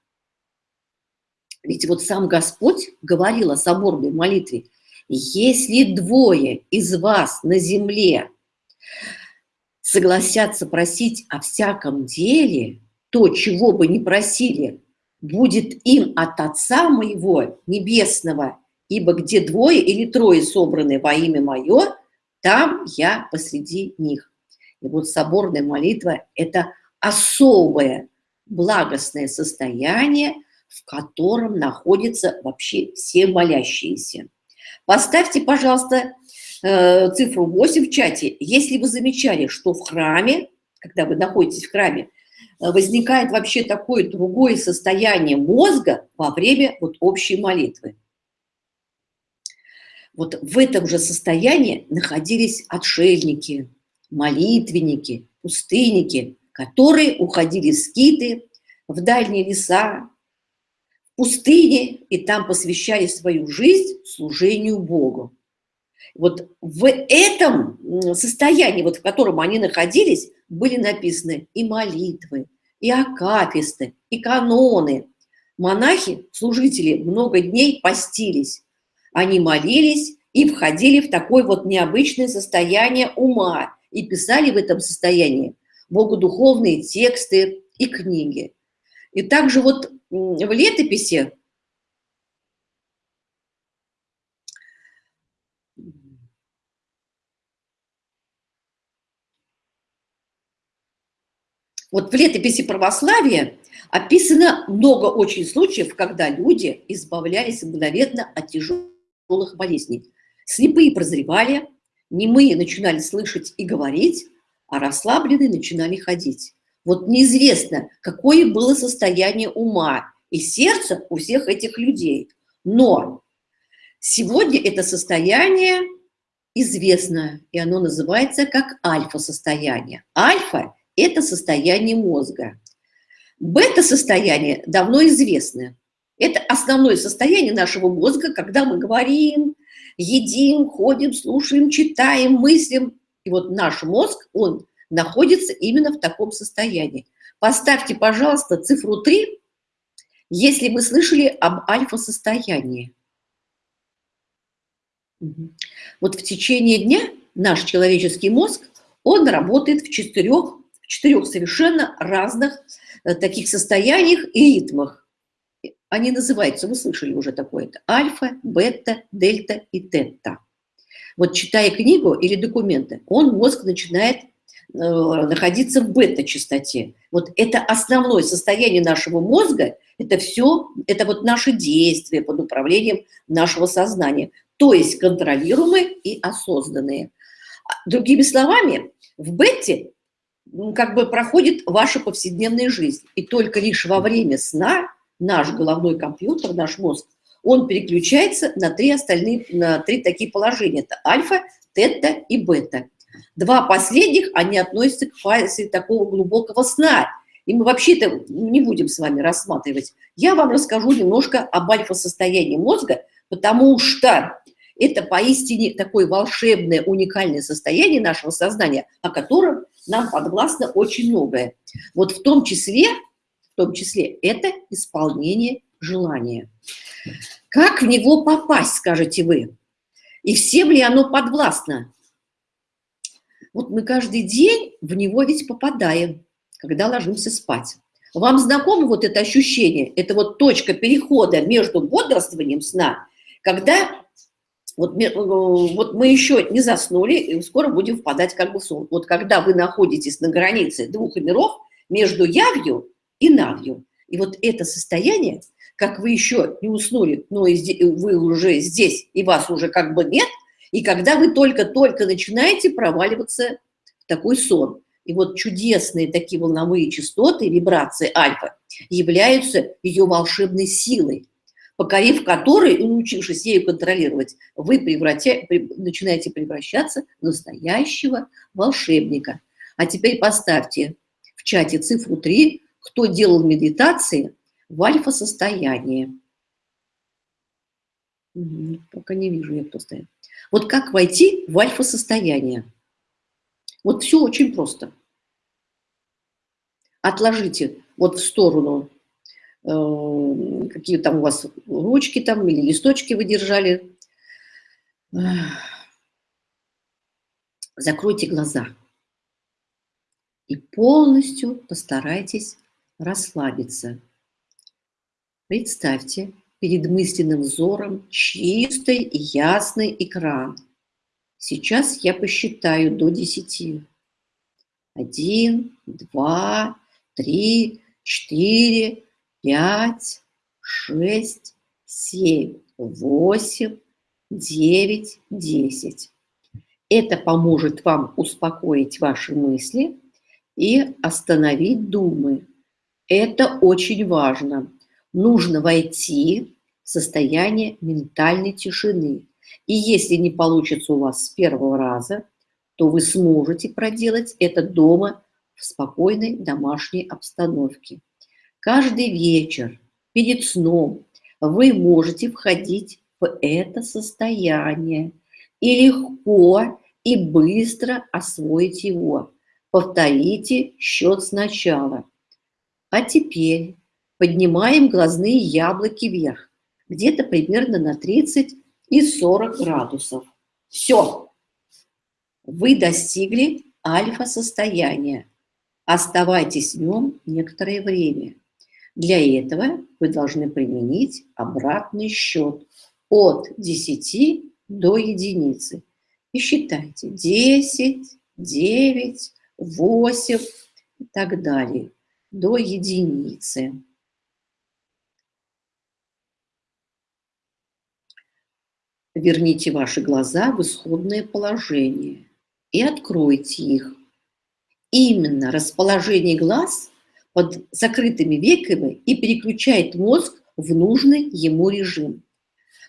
Ведь вот сам Господь говорил о соборной молитве. «Если двое из вас на земле согласятся просить о всяком деле, то, чего бы ни просили, будет им от Отца моего Небесного, ибо где двое или трое собраны во имя Мое, там я посреди них. И вот соборная молитва – это особое благостное состояние, в котором находятся вообще все молящиеся. Поставьте, пожалуйста, э, цифру 8 в чате, если вы замечали, что в храме, когда вы находитесь в храме, Э, возникает вообще такое другое состояние мозга во время вот общей молитвы. Вот в этом же состоянии находились отшельники, молитвенники, пустынники, которые уходили в скиты, в дальние леса, в пустыне, и там посвящали свою жизнь служению Богу. Вот в этом состоянии, вот в котором они находились, были написаны и молитвы, и акафисты, и каноны. Монахи, служители, много дней постились. Они молились и входили в такое вот необычное состояние ума и писали в этом состоянии богодуховные тексты и книги. И также вот в летописи Вот в летописи православия описано много очень случаев, когда люди избавлялись мгновенно от тяжелых болезней. Слепые прозревали, немые начинали слышать и говорить, а расслабленные начинали ходить. Вот неизвестно, какое было состояние ума и сердца у всех этих людей. Но сегодня это состояние известно, и оно называется как альфа-состояние. Альфа это состояние мозга. Бета-состояние давно известно. Это основное состояние нашего мозга, когда мы говорим, едим, ходим, слушаем, читаем, мыслим. И вот наш мозг, он находится именно в таком состоянии. Поставьте, пожалуйста, цифру 3, если вы слышали об альфа-состоянии. Вот в течение дня наш человеческий мозг, он работает в четырех в четырех совершенно разных э, таких состояниях и ритмах. Они называются, вы слышали уже такое-то, альфа, бета, дельта и тета. Вот читая книгу или документы, он, мозг, начинает э, находиться в бета-частоте. Вот это основное состояние нашего мозга, это все, это вот наши действия под управлением нашего сознания, то есть контролируемые и осознанные. А, другими словами, в бете как бы проходит ваша повседневная жизнь. И только лишь во время сна наш головной компьютер, наш мозг, он переключается на три остальные, на три такие положения. Это альфа, тета и бета. Два последних, они относятся к фазе такого глубокого сна. И мы вообще это не будем с вами рассматривать. Я вам расскажу немножко об альфа-состоянии мозга, потому что это поистине такое волшебное, уникальное состояние нашего сознания, о котором нам подвластно очень многое. Вот в том числе, в том числе это исполнение желания. Как в него попасть, скажете вы? И всем ли оно подвластно? Вот мы каждый день в него ведь попадаем, когда ложимся спать. Вам знакомо вот это ощущение? Это вот точка перехода между бодрствованием сна, когда вот, э, вот мы еще не заснули, и скоро будем впадать как бы в сон. Вот когда вы находитесь на границе двух миров, между явью и навью, и вот это состояние, как вы еще не уснули, но вы уже здесь, и вас уже как бы нет, и когда вы только-только начинаете проваливаться в такой сон. И вот чудесные такие волновые частоты, вибрации альфа, являются ее волшебной силой покорив который и научившись ею контролировать, вы превратя... начинаете превращаться в настоящего волшебника. А теперь поставьте в чате цифру 3, кто делал медитации в альфа-состоянии. пока не вижу я, кто стоит. Вот как войти в альфа-состояние? Вот все очень просто. Отложите вот в сторону Э, какие там у вас ручки там или листочки вы держали. Закройте глаза. И полностью постарайтесь расслабиться. Представьте перед мысленным взором чистый и ясный экран. Сейчас я посчитаю до 10. Один, два, три, четыре, пять, шесть, семь, восемь, девять, десять. Это поможет вам успокоить ваши мысли и остановить думы. Это очень важно. Нужно войти в состояние ментальной тишины. И если не получится у вас с первого раза, то вы сможете проделать это дома в спокойной домашней обстановке. Каждый вечер перед сном вы можете входить в это состояние и легко и быстро освоить его. Повторите счет сначала. А теперь поднимаем глазные яблоки вверх, где-то примерно на 30 и 40 градусов. Все. Вы достигли альфа-состояния. Оставайтесь в нем некоторое время. Для этого вы должны применить обратный счет от 10 до единицы. И считайте 10, 9, 8 и так далее до единицы. Верните ваши глаза в исходное положение и откройте их. Именно расположение глаз под закрытыми веками и переключает мозг в нужный ему режим.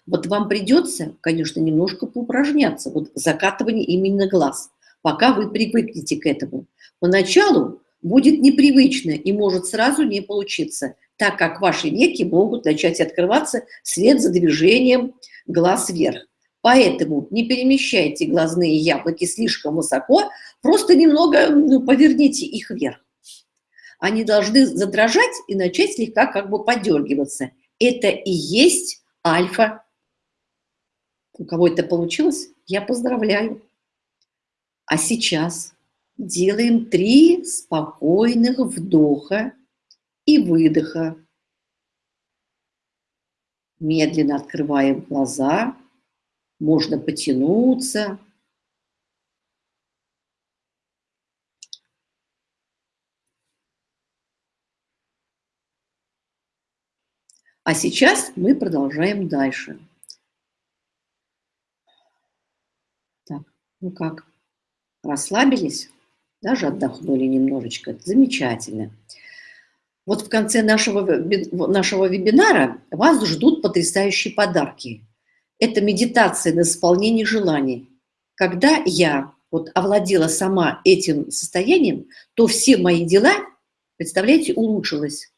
Вот вам придется, конечно, немножко поупражняться, вот закатывание именно глаз, пока вы привыкнете к этому. Поначалу будет непривычно и может сразу не получиться, так как ваши веки могут начать открываться вслед за движением глаз вверх. Поэтому не перемещайте глазные яблоки слишком высоко, просто немного ну, поверните их вверх. Они должны задрожать и начать слегка как бы подергиваться. Это и есть альфа. У кого это получилось, я поздравляю. А сейчас делаем три спокойных вдоха и выдоха. Медленно открываем глаза, можно потянуться. А сейчас мы продолжаем дальше. Так, ну как, расслабились? Даже отдохнули немножечко. Это замечательно. Вот в конце нашего, нашего вебинара вас ждут потрясающие подарки. Это медитация на исполнение желаний. Когда я вот овладела сама этим состоянием, то все мои дела, представляете, улучшилось.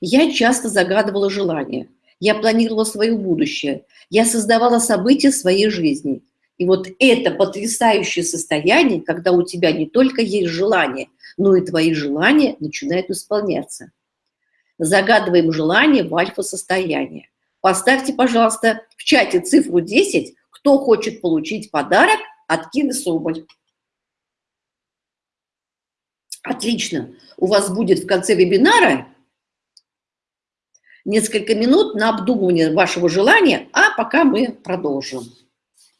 Я часто загадывала желания, я планировала свое будущее, я создавала события своей жизни. И вот это потрясающее состояние, когда у тебя не только есть желание, но и твои желания начинают исполняться. Загадываем желание в альфа-состояние. Поставьте, пожалуйста, в чате цифру 10, кто хочет получить подарок от Кины Соболь. Отлично. У вас будет в конце вебинара несколько минут на обдумывание вашего желания, а пока мы продолжим.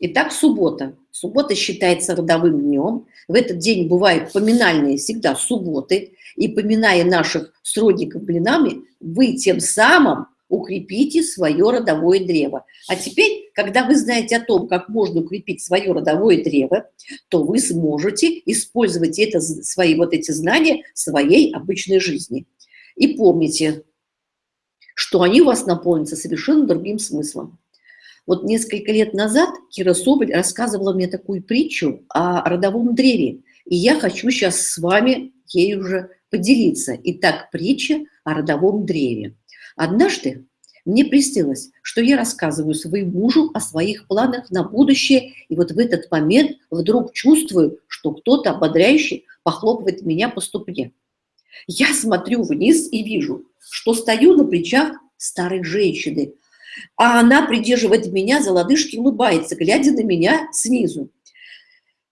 Итак, суббота. Суббота считается родовым днем. В этот день бывают поминальные всегда субботы. И поминая наших сродников блинами, вы тем самым укрепите свое родовое древо. А теперь, когда вы знаете о том, как можно укрепить свое родовое древо, то вы сможете использовать это, свои вот эти знания в своей обычной жизни. И помните, что они у вас наполнятся совершенно другим смыслом. Вот несколько лет назад Кира Соболь рассказывала мне такую притчу о родовом древе, и я хочу сейчас с вами ей уже поделиться. Итак, притча о родовом древе. Однажды мне приснилось, что я рассказываю своему мужу о своих планах на будущее, и вот в этот момент вдруг чувствую, что кто-то ободряющий похлопывает меня по ступне. Я смотрю вниз и вижу, что стою на плечах старой женщины, а она придерживает меня за лодыжки улыбается, глядя на меня снизу.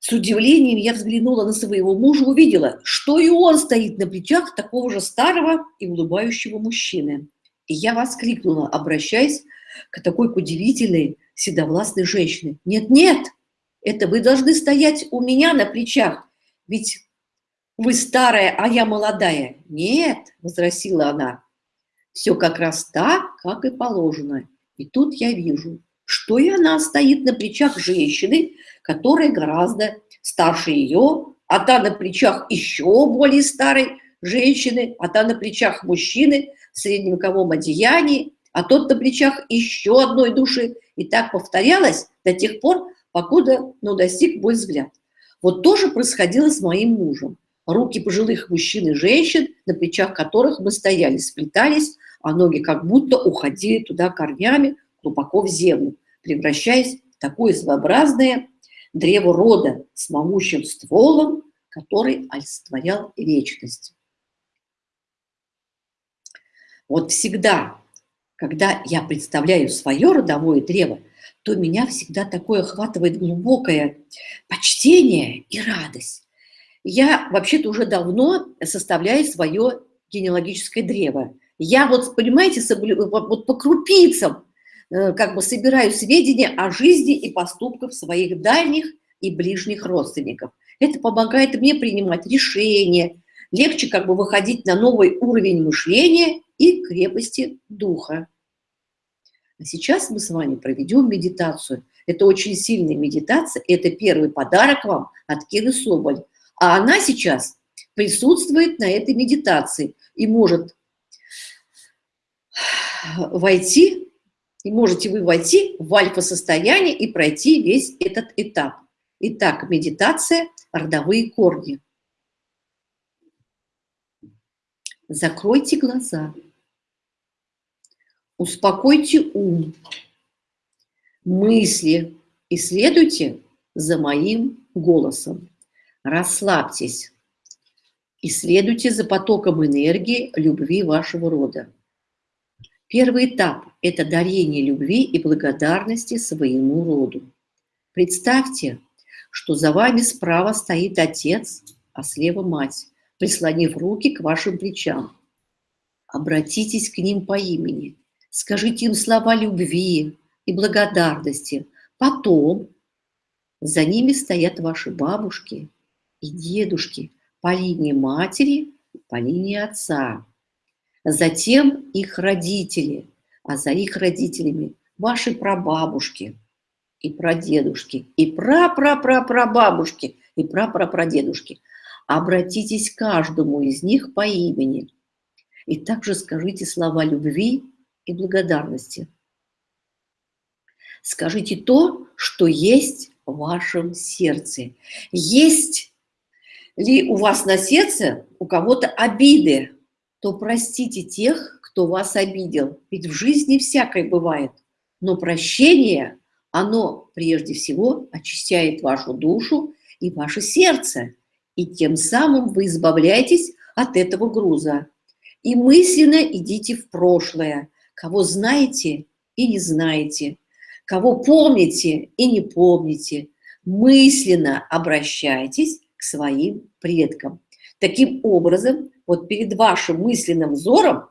С удивлением я взглянула на своего мужа, увидела, что и он стоит на плечах такого же старого и улыбающего мужчины. И я воскликнула, обращаясь к такой удивительной седовластной женщине. Нет-нет, это вы должны стоять у меня на плечах, ведь вы старая, а я молодая. Нет, возразила она, все как раз так, как и положено. И тут я вижу, что и она стоит на плечах женщины, которая гораздо старше ее, а та на плечах еще более старой женщины, а та на плечах мужчины в средневековом одеянии, а тот на плечах еще одной души. И так повторялось до тех пор, покуда ну, достиг мой взгляд. Вот тоже происходило с моим мужем. Руки пожилых мужчин и женщин, на плечах которых мы стояли, сплетались, а ноги как будто уходили туда корнями глубоко в землю, превращаясь в такое своеобразное древо рода с могучим стволом, который олицетворял вечность. Вот всегда, когда я представляю свое родовое древо, то меня всегда такое охватывает глубокое почтение и радость. Я вообще-то уже давно составляю свое генеалогическое древо. Я вот, понимаете, вот по крупицам Э, как бы собираю сведения о жизни и поступках своих дальних и ближних родственников. Это помогает мне принимать решения, легче как бы выходить на новый уровень мышления и крепости духа. А сейчас мы с вами проведем медитацию. Это очень сильная медитация, это первый подарок вам от Киры Соболь. А она сейчас присутствует на этой медитации и может войти и можете вы войти в альфа-состояние и пройти весь этот этап. Итак, медитация «Родовые корни». Закройте глаза. Успокойте ум. Мысли. И следуйте за моим голосом. Расслабьтесь. И следуйте за потоком энергии любви вашего рода. Первый этап – это дарение любви и благодарности своему роду. Представьте, что за вами справа стоит отец, а слева мать, прислонив руки к вашим плечам. Обратитесь к ним по имени, скажите им слова любви и благодарности. Потом за ними стоят ваши бабушки и дедушки по линии матери, по линии отца затем их родители, а за их родителями ваши прабабушки и прадедушки, и прапрапрапрабабушки, и прапрапрадедушки. Обратитесь к каждому из них по имени и также скажите слова любви и благодарности. Скажите то, что есть в вашем сердце. Есть ли у вас на сердце у кого-то обиды, то простите тех, кто вас обидел. Ведь в жизни всякое бывает. Но прощение, оно прежде всего очищает вашу душу и ваше сердце. И тем самым вы избавляетесь от этого груза. И мысленно идите в прошлое, кого знаете и не знаете, кого помните и не помните. Мысленно обращайтесь к своим предкам. Таким образом, вот перед вашим мысленным взором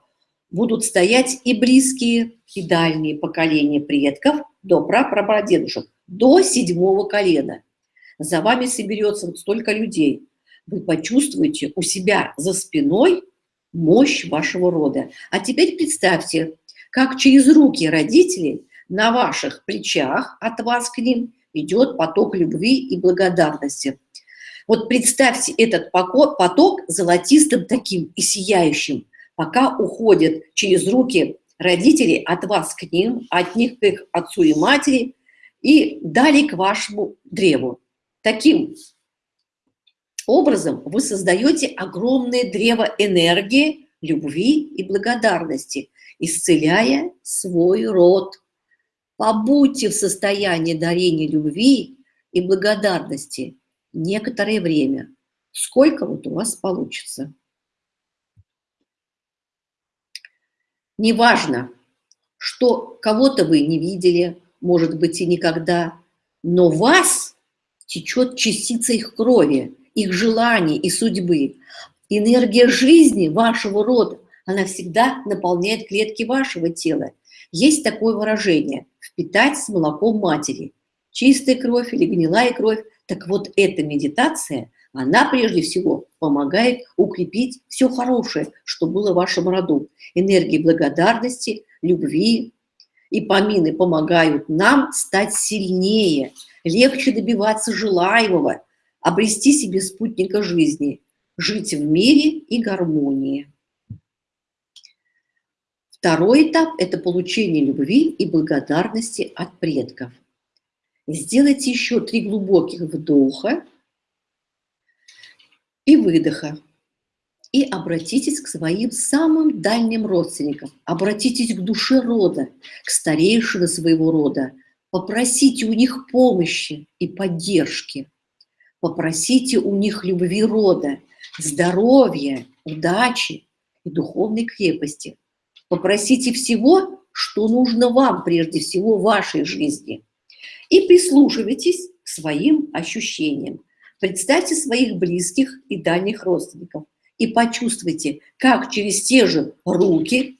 будут стоять и близкие, и дальние поколения предков до прапрапрадедушек, до седьмого колена. За вами соберется вот столько людей. Вы почувствуете у себя за спиной мощь вашего рода. А теперь представьте, как через руки родителей на ваших плечах от вас к ним идет поток любви и благодарности. Вот представьте этот поток золотистым таким и сияющим, пока уходит через руки родителей от вас к ним, от них к их отцу и матери, и далее к вашему древу. Таким образом вы создаете огромное древо энергии, любви и благодарности, исцеляя свой род. Побудьте в состоянии дарения любви и благодарности, некоторое время. Сколько вот у вас получится. Неважно, что кого-то вы не видели, может быть, и никогда, но вас течет частица их крови, их желаний и судьбы. Энергия жизни вашего рода, она всегда наполняет клетки вашего тела. Есть такое выражение – впитать с молоком матери. Чистая кровь или гнилая кровь. Так вот, эта медитация, она прежде всего помогает укрепить все хорошее, что было в вашем роду. Энергии благодарности, любви и помины помогают нам стать сильнее, легче добиваться желаемого, обрести себе спутника жизни, жить в мире и гармонии. Второй этап – это получение любви и благодарности от предков. Сделайте еще три глубоких вдоха и выдоха. И обратитесь к своим самым дальним родственникам. Обратитесь к душе рода, к старейшине своего рода. Попросите у них помощи и поддержки. Попросите у них любви рода, здоровья, удачи и духовной крепости. Попросите всего, что нужно вам прежде всего в вашей жизни. И прислушивайтесь к своим ощущениям. Представьте своих близких и дальних родственников и почувствуйте, как через те же руки,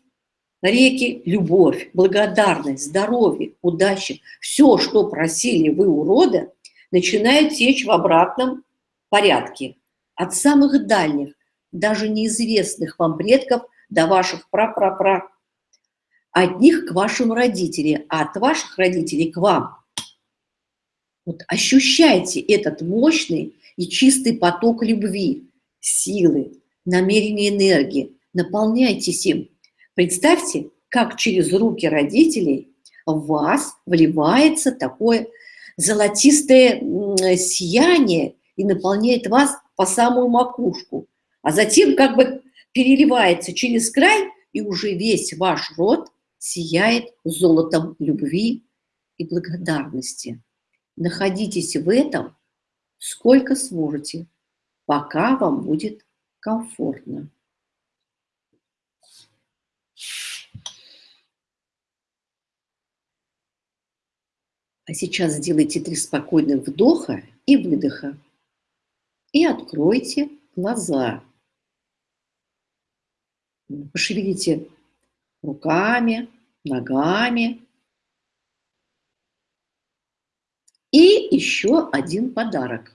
реки, любовь, благодарность, здоровье, удача, все, что просили вы у рода, начинает течь в обратном порядке. От самых дальних, даже неизвестных вам предков до ваших пра-пра-пра. От них к вашим родителям, а от ваших родителей к вам. Вот ощущайте этот мощный и чистый поток любви, силы, намерения энергии. Наполняйтесь им. Представьте, как через руки родителей в вас вливается такое золотистое сияние и наполняет вас по самую макушку. А затем как бы переливается через край, и уже весь ваш род сияет золотом любви и благодарности. Находитесь в этом сколько сможете, пока вам будет комфортно. А сейчас сделайте три спокойных вдоха и выдоха. И откройте глаза. Пошевелите руками, ногами, И еще один подарок.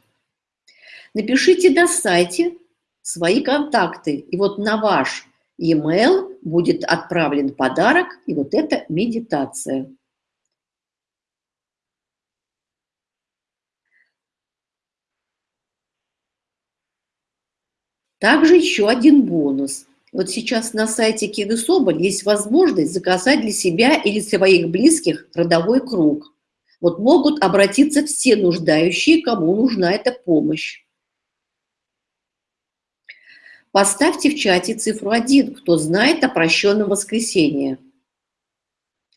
Напишите на сайте свои контакты, и вот на ваш e-mail будет отправлен подарок, и вот эта медитация. Также еще один бонус. Вот сейчас на сайте Киды Соболь есть возможность заказать для себя или своих близких родовой круг. Вот могут обратиться все нуждающие, кому нужна эта помощь. Поставьте в чате цифру 1, кто знает о прощенном воскресенье.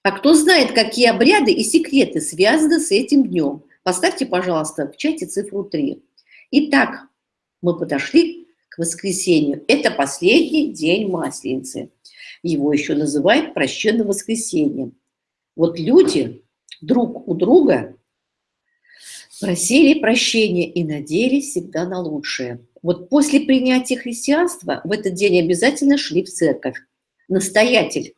А кто знает, какие обряды и секреты связаны с этим днем? Поставьте, пожалуйста, в чате цифру 3. Итак, мы подошли к воскресенью. Это последний день Масленицы. Его еще называют прощенным воскресеньем. Вот люди друг у друга, просили прощения и надеялись всегда на лучшее. Вот после принятия христианства в этот день обязательно шли в церковь. Настоятель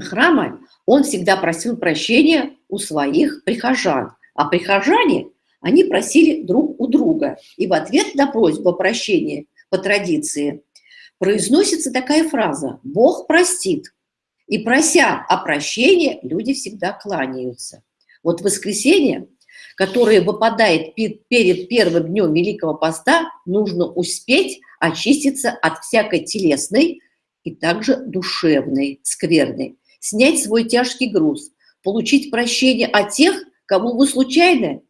храма, он всегда просил прощения у своих прихожан. А прихожане, они просили друг у друга. И в ответ на просьбу о прощении по традиции произносится такая фраза «Бог простит». И прося о прощении, люди всегда кланяются. Вот воскресенье, которое выпадает перед первым днем Великого Поста, нужно успеть очиститься от всякой телесной и также душевной, скверной, снять свой тяжкий груз, получить прощение от тех, кого вы случайно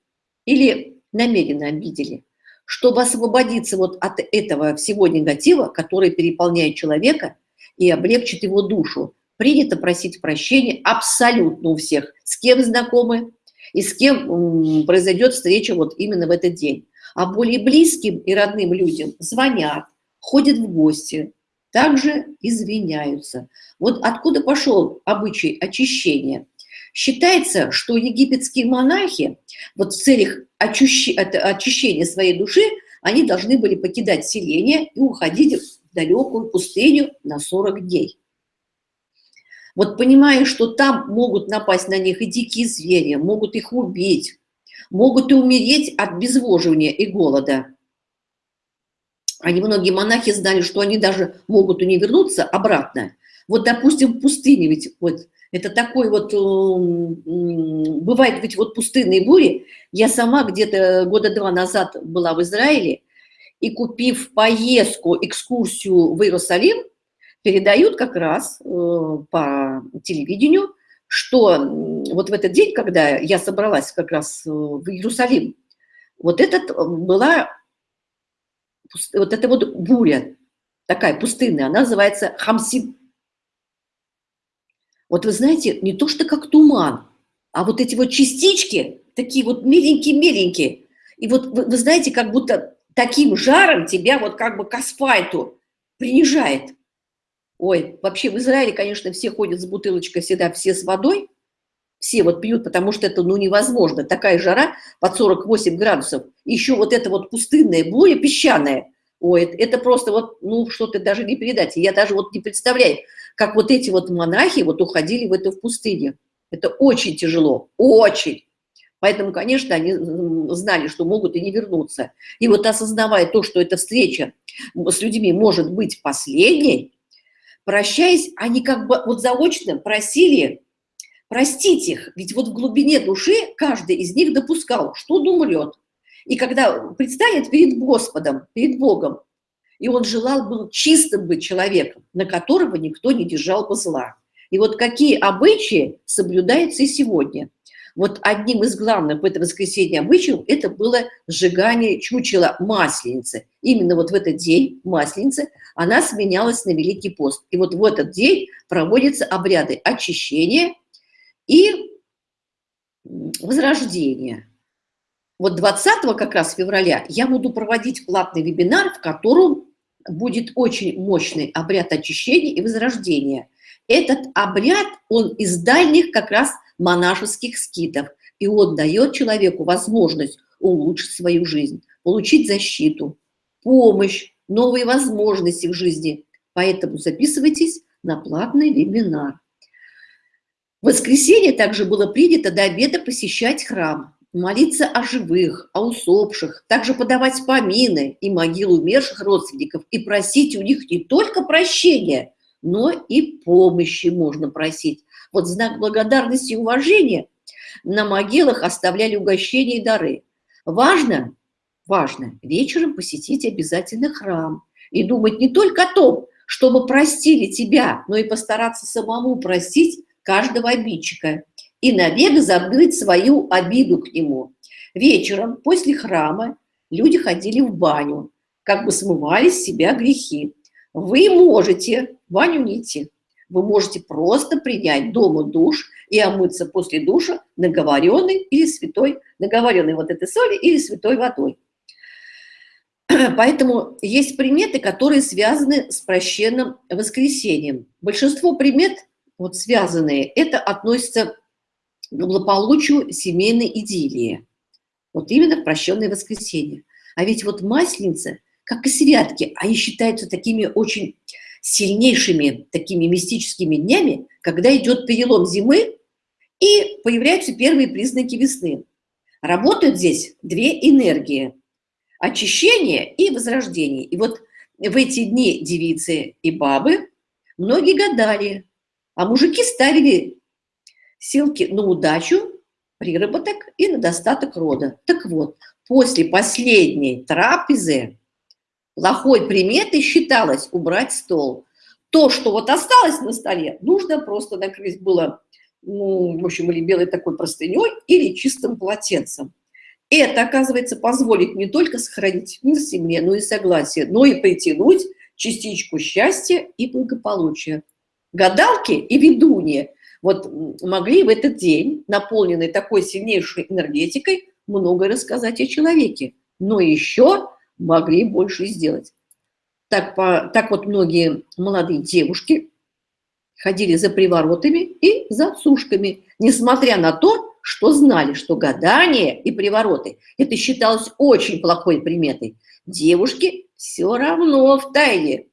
или намеренно обидели, чтобы освободиться вот от этого всего негатива, который переполняет человека и облегчит его душу, принято просить прощения абсолютно у всех, с кем знакомы и с кем произойдет встреча вот именно в этот день. А более близким и родным людям звонят, ходят в гости, также извиняются. Вот откуда пошел обычай очищения. Считается, что египетские монахи вот в целях очищения своей души, они должны были покидать селение и уходить в далекую пустыню на 40 дней. Вот понимая, что там могут напасть на них и дикие звери, могут их убить, могут и умереть от безвоживания и голода. Они, многие монахи знали, что они даже могут и не вернуться обратно. Вот, допустим, в пустыне, ведь вот это такой вот, бывает ведь вот пустынные бури. Я сама где-то года два назад была в Израиле, и купив поездку, экскурсию в Иерусалим, передают как раз э, по телевидению, что вот в этот день, когда я собралась как раз э, в Иерусалим, вот этот э, была, вот эта вот буря, такая пустынная, она называется Хамсин. Вот вы знаете, не то что как туман, а вот эти вот частички, такие вот миленькие-миленькие. И вот вы, вы знаете, как будто таким жаром тебя вот как бы к асфальту принижает. Ой, вообще в Израиле, конечно, все ходят с бутылочкой всегда, все с водой, все вот пьют, потому что это ну невозможно. Такая жара под 48 градусов. Еще вот это вот пустынная буря песчаная. Ой, это просто вот, ну, что-то даже не передать. Я даже вот не представляю, как вот эти вот монахи вот уходили в эту в пустыне. Это очень тяжело, очень. Поэтому, конечно, они знали, что могут и не вернуться. И вот осознавая то, что эта встреча с людьми может быть последней, прощаясь, они как бы вот заочно просили простить их. Ведь вот в глубине души каждый из них допускал, что он умрет. И когда предстанет перед Господом, перед Богом, и он желал был чистым быть человеком, на которого никто не держал бы зла. И вот какие обычаи соблюдаются и сегодня – вот одним из главных в это воскресенье обычаев это было сжигание чучела масленицы. Именно вот в этот день масленицы она сменялась на Великий пост. И вот в этот день проводятся обряды очищения и возрождения. Вот 20 как раз февраля я буду проводить платный вебинар, в котором будет очень мощный обряд очищения и возрождения. Этот обряд, он из дальних как раз монашеских скитов. И он дает человеку возможность улучшить свою жизнь, получить защиту, помощь, новые возможности в жизни. Поэтому записывайтесь на платный вебинар. В воскресенье также было принято до обеда посещать храм, молиться о живых, о усопших, также подавать помины и могилу умерших родственников и просить у них не только прощения, но и помощи можно просить. Вот знак благодарности и уважения на могилах оставляли угощения и дары. Важно, важно вечером посетить обязательно храм и думать не только о том, чтобы простили тебя, но и постараться самому простить каждого обидчика и навек забыть свою обиду к нему. Вечером после храма люди ходили в баню, как бы смывали с себя грехи. Вы можете в баню не идти, вы можете просто принять дома душ и омыться после душа наговоренной или святой, наговоренной вот этой соли или святой водой. [clears throat] Поэтому есть приметы, которые связаны с прощенным воскресением. Большинство примет, вот связанные, это относится к благополучию семейной идиллии. Вот именно в прощенное воскресенье. А ведь вот масленица, как и святки, они считаются такими очень сильнейшими такими мистическими днями, когда идет перелом зимы и появляются первые признаки весны. Работают здесь две энергии – очищение и возрождение. И вот в эти дни девицы и бабы многие гадали, а мужики ставили ссылки на удачу, приработок и на достаток рода. Так вот, после последней трапезы Плохой приметой считалось убрать стол. То, что вот осталось на столе, нужно просто накрыть было, ну, в общем, или белой такой простыней, или чистым полотенцем. Это, оказывается, позволит не только сохранить мир в семье, но и согласие, но и притянуть частичку счастья и благополучия. Гадалки и ведуньи вот могли в этот день, наполненный такой сильнейшей энергетикой, многое рассказать о человеке. Но еще могли больше сделать. Так, по, так вот многие молодые девушки ходили за приворотами и за сушками, несмотря на то, что знали, что гадание и привороты – это считалось очень плохой приметой. Девушки все равно в тайне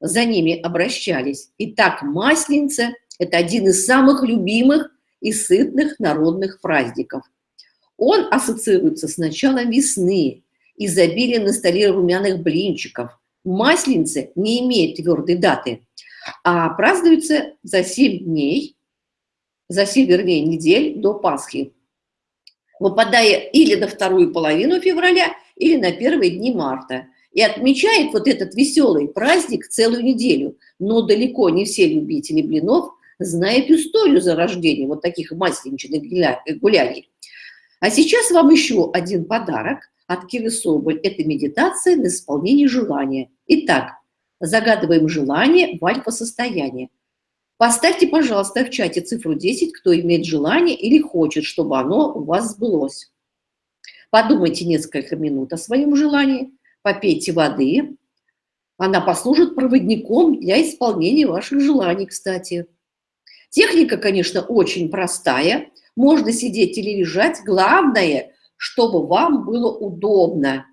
за ними обращались. И так Масленица – это один из самых любимых и сытных народных праздников. Он ассоциируется с началом весны, изобилием на столе румяных блинчиков. Масленица не имеет твердой даты, а празднуется за 7 дней, за 7, вернее, недель до Пасхи, выпадая или на вторую половину февраля, или на первые дни марта. И отмечает вот этот веселый праздник целую неделю. Но далеко не все любители блинов знают историю зарождения вот таких масленичных гуляний. А сейчас вам еще один подарок Киры Соболь. Это медитация на исполнение желания. Итак, загадываем желание в альфа-состояние. Поставьте, пожалуйста, в чате цифру 10, кто имеет желание или хочет, чтобы оно у вас сбылось. Подумайте несколько минут о своем желании, попейте воды. Она послужит проводником для исполнения ваших желаний, кстати. Техника, конечно, очень простая. Можно сидеть или лежать. Главное, чтобы вам было удобно,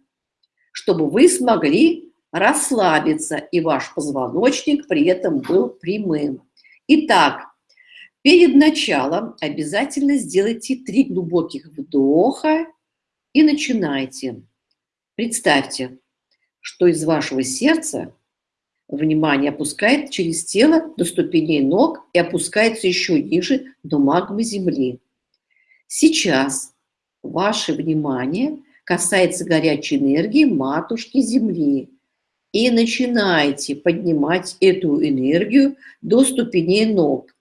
чтобы вы смогли расслабиться, и ваш позвоночник при этом был прямым. Итак, перед началом обязательно сделайте три глубоких вдоха и начинайте. Представьте, что из вашего сердца внимание опускает через тело до ступеней ног и опускается еще ниже до магмы земли. Сейчас ваше внимание касается горячей энергии матушки земли. И начинайте поднимать эту энергию до ступеней ног.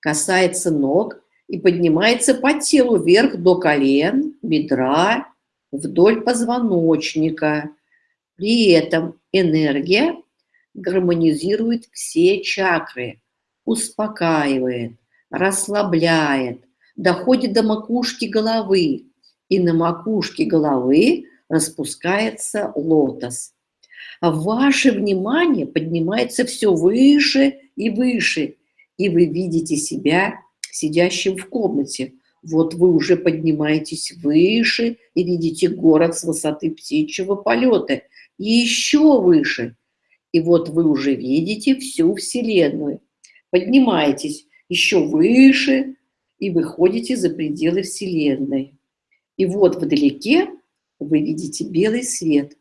Касается ног и поднимается по телу вверх до колен, бедра, вдоль позвоночника. При этом энергия гармонизирует все чакры, успокаивает, расслабляет, доходит до макушки головы, и на макушке головы распускается лотос. А ваше внимание поднимается все выше и выше, и вы видите себя сидящим в комнате. Вот вы уже поднимаетесь выше и видите город с высоты птичьего полета. И еще выше. И вот вы уже видите всю Вселенную. Поднимаетесь еще выше и выходите за пределы Вселенной. И вот вдалеке вы видите белый свет,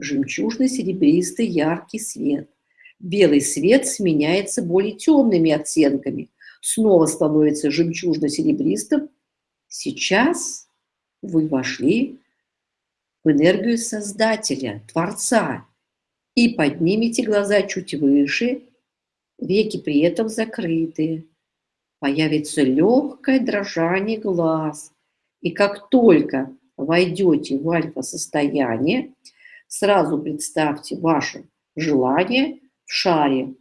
жемчужно-серебристый яркий свет. Белый свет сменяется более темными оттенками – снова становится жемчужно-серебристым. Сейчас вы вошли в энергию Создателя, Творца, и поднимите глаза чуть выше, веки при этом закрыты. Появится легкое дрожание глаз. И как только войдете в альфа-состояние, сразу представьте ваше желание в шаре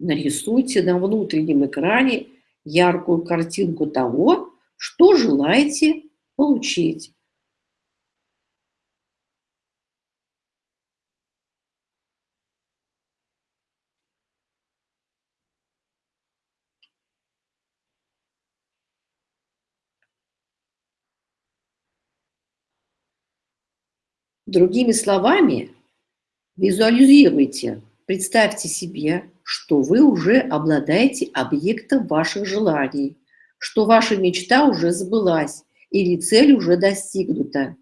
нарисуйте на внутреннем экране яркую картинку того, что желаете получить. Другими словами, визуализируйте, представьте себе, что вы уже обладаете объектом ваших желаний, что ваша мечта уже сбылась или цель уже достигнута.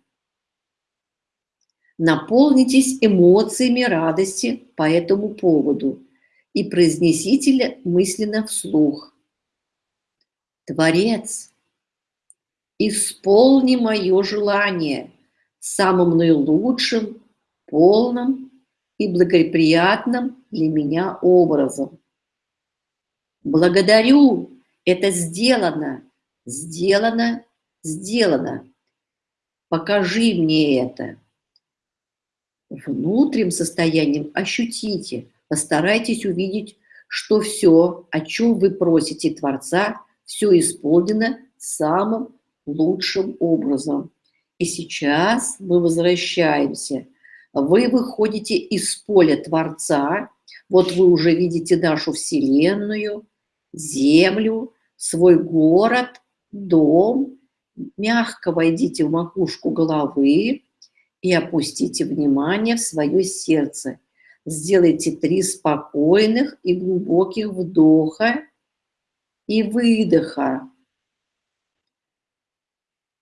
Наполнитесь эмоциями радости по этому поводу и произнесите мысленно вслух. Творец, исполни мое желание самым наилучшим, полным и благоприятным для меня образом. Благодарю, это сделано, сделано, сделано. Покажи мне это. Внутренним состоянием ощутите, постарайтесь увидеть, что все, о чем вы просите Творца, все исполнено самым лучшим образом. И сейчас мы возвращаемся – вы выходите из поля Творца, вот вы уже видите нашу Вселенную, Землю, свой город, дом, мягко войдите в макушку головы и опустите внимание в свое сердце. Сделайте три спокойных и глубоких вдоха и выдоха.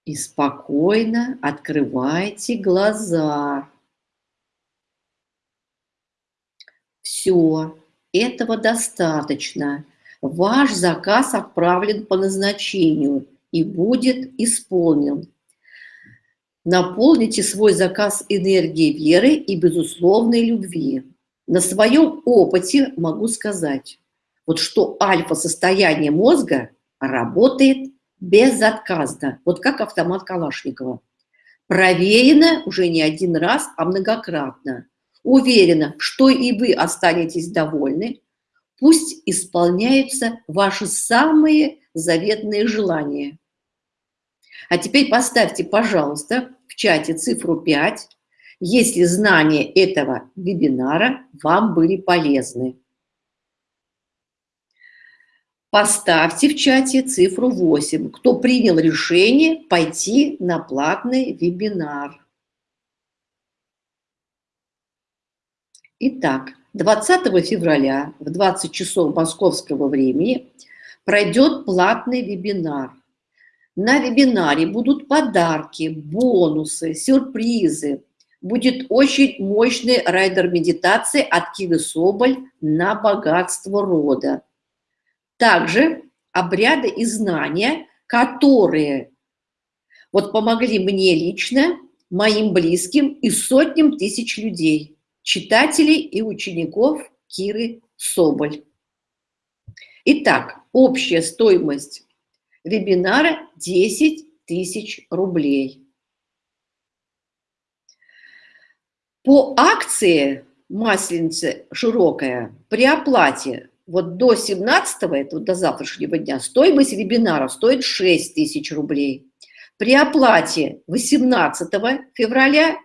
И спокойно открывайте глаза. Все, этого достаточно. Ваш заказ отправлен по назначению и будет исполнен. Наполните свой заказ энергией веры и безусловной любви. На своем опыте могу сказать, вот что альфа-состояние мозга работает безотказно, вот как автомат Калашникова. Проверено уже не один раз, а многократно. Уверена, что и вы останетесь довольны, пусть исполняются ваши самые заветные желания. А теперь поставьте, пожалуйста, в чате цифру 5, если знания этого вебинара вам были полезны. Поставьте в чате цифру 8, кто принял решение пойти на платный вебинар. Итак, 20 февраля в 20 часов московского времени пройдет платный вебинар. На вебинаре будут подарки, бонусы, сюрпризы. Будет очень мощный райдер медитации от Кивы Соболь на богатство рода. Также обряды и знания, которые вот помогли мне лично, моим близким и сотням тысяч людей, читателей и учеников Киры Соболь. Итак, общая стоимость вебинара 10 тысяч рублей. По акции Масленица широкая при оплате вот до 17 это до завтрашнего дня, стоимость вебинара стоит 6 тысяч рублей. При оплате 18 февраля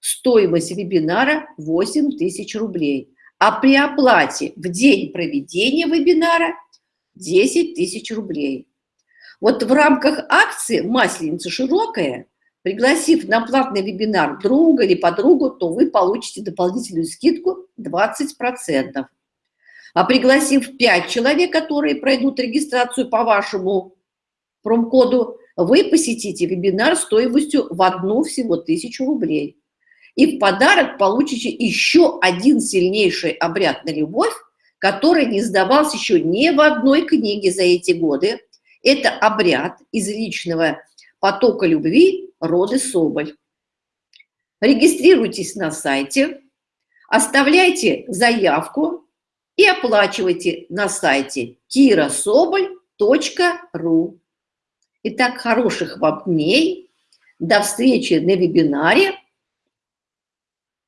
стоимость вебинара 8 тысяч рублей. А при оплате в день проведения вебинара 10 тысяч рублей. Вот в рамках акции «Масленица широкая», пригласив на платный вебинар друга или подругу, то вы получите дополнительную скидку 20%. А пригласив 5 человек, которые пройдут регистрацию по вашему промкоду, вы посетите вебинар стоимостью в одну всего тысячу рублей. И в подарок получите еще один сильнейший обряд на любовь, который не сдавался еще ни в одной книге за эти годы. Это обряд из личного потока любви роды Соболь. Регистрируйтесь на сайте, оставляйте заявку и оплачивайте на сайте kirasobol.ru. Итак, хороших вам дней. До встречи на вебинаре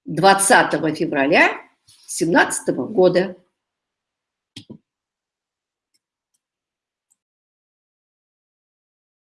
20 февраля 2017 года.